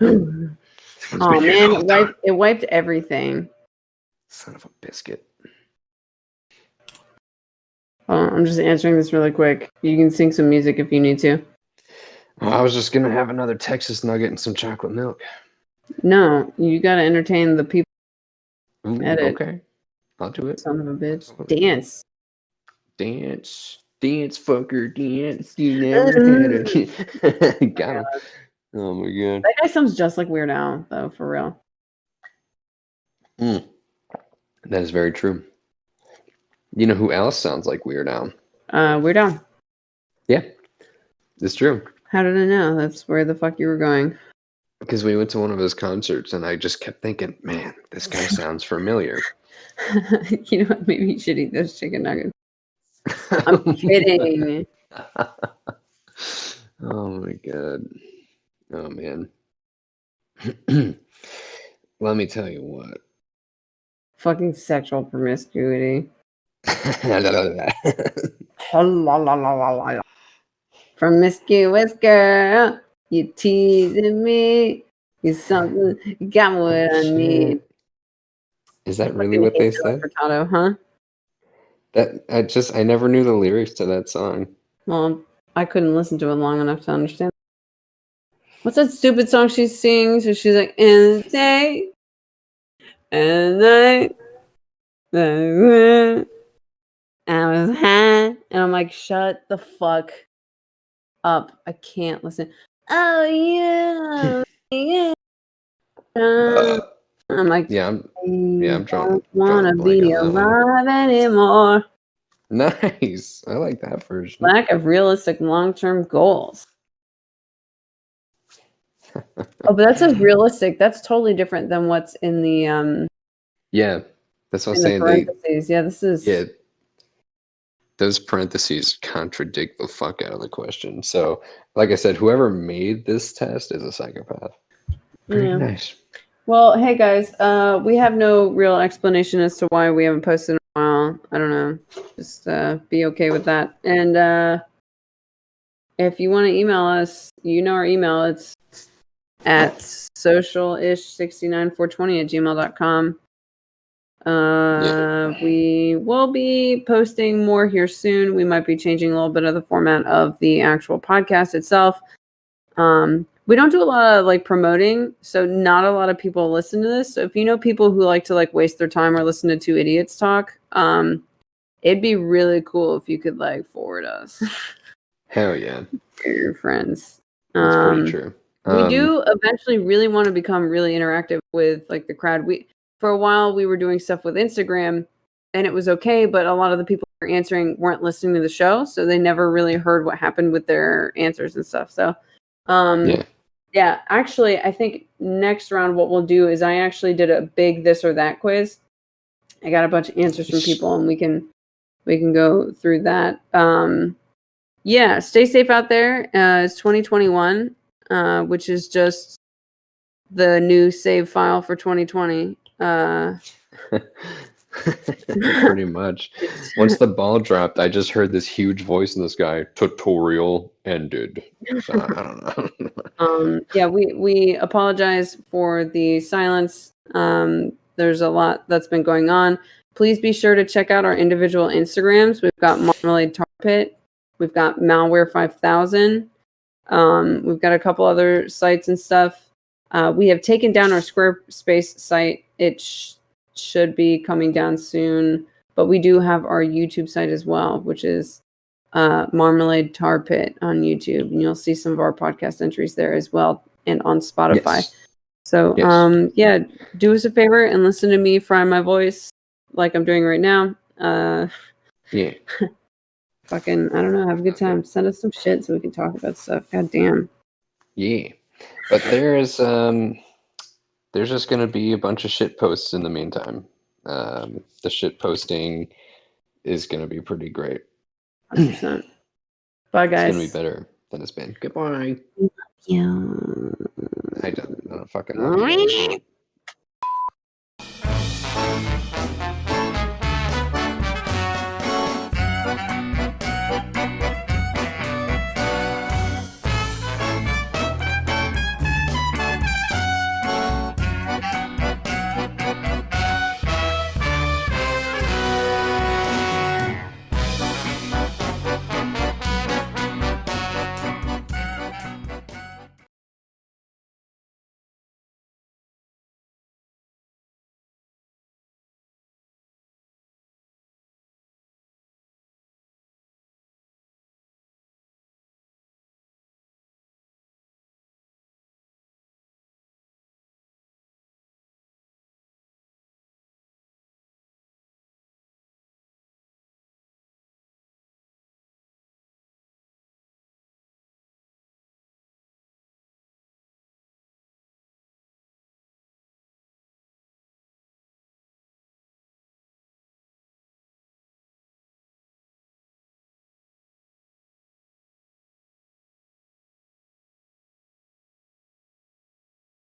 oh Someone's been here the man, it wiped, it wiped everything. Son of a biscuit. Oh, I'm just answering this really quick. You can sing some music if you need to. Well, I was just gonna have another Texas nugget and some chocolate milk. No, you gotta entertain the people, Ooh, Edit. okay. I'll do it. son of a bitch. Dance. Dance. Dance fucker dance. You never had a got him. Oh my god. That guy sounds just like Weird Al, though, for real. Mm. That is very true. You know who else sounds like Weird Al? Uh, Weird Al. Yeah, it's true. How did I know? That's where the fuck you were going. Because we went to one of his concerts and I just kept thinking, man, this guy sounds familiar. you know what? Maybe you should eat those chicken nuggets. I'm kidding. oh my god. Oh man. Let me tell you what. Fucking sexual promiscuity. Promiscuous girl, you teasing me. You something, you got what I oh, need. Is that really what they said? Huh? That I just I never knew the lyrics to that song. Well, I couldn't listen to it long enough to understand. What's that stupid song she sings? Where she's like, "In the day, and night, I was high," and I'm like, "Shut the fuck up! I can't listen." Oh yeah, yeah. Uh, I'm like, Yeah, I'm yeah, I'm drawing- don't a blank be on that one. alive anymore. Nice. I like that version. Lack of realistic long-term goals. Oh, but that's says realistic. That's totally different than what's in the um Yeah, that's what I'm saying. They, yeah, this is yeah, those parentheses contradict the fuck out of the question. So, like I said, whoever made this test is a psychopath. Very Yeah. nice. Well, hey guys, uh, we have no real explanation as to why we haven't posted in a while. I don't know. Just uh, be okay with that. And uh, if you want to email us, you know our email. It's at socialish69420 at gmail.com. Uh, We will be posting more here soon. We might be changing a little bit of the format of the actual podcast itself. Um, we don't do a lot of like promoting, so not a lot of people listen to this. So if you know people who like to like waste their time or listen to two idiots talk, um, it'd be really cool if you could like forward us Hell yeah, your friends. that's Um, pretty true. We Um, do eventually really want to become really interactive with like the crowd. We for a while we were doing stuff with Instagram and it was okay, but a lot of the people who were answering weren't listening to the show, so they never really heard what happened with their answers and stuff. So um Yeah. yeah, actually I think next round what we'll do is I actually did a big this or that quiz. I got a bunch of answers from people and we can we can go through that. Um yeah, stay safe out there. Uh, it's 2021 uh, which is just the new save file for 2020. Uh, pretty much. Once the ball dropped, I just heard this huge voice in the sky. Tutorial ended. So, I don't know. um, yeah, we we apologize for the silence. Um, there's a lot that's been going on. Please be sure to check out our individual Instagrams. We've got Marmalade Tar Pit. We've got Malware 5000. Um, we've got a couple other sites and stuff. Uh, we have taken down our Squarespace site. It sh- should be coming down soon, but we do have our YouTube site as well, which is uh, Marmalade Tar Pit on YouTube, and you'll see some of our podcast entries there as well, and on Spotify. Yes. So, Yes. um, yeah, do us a favor and listen to me fry my voice like I'm doing right now. Uh, Yeah. fucking, I don't know. Have a good time. Send us some shit so we can talk about stuff. God damn. Yeah. But there's um there's just gonna be a bunch of shit posts in the meantime. Um the shit posting is gonna be pretty great. 100%. Bye, guys. It's gonna be better than it's been. Goodbye. Yeah. I don't, I don't fucking you.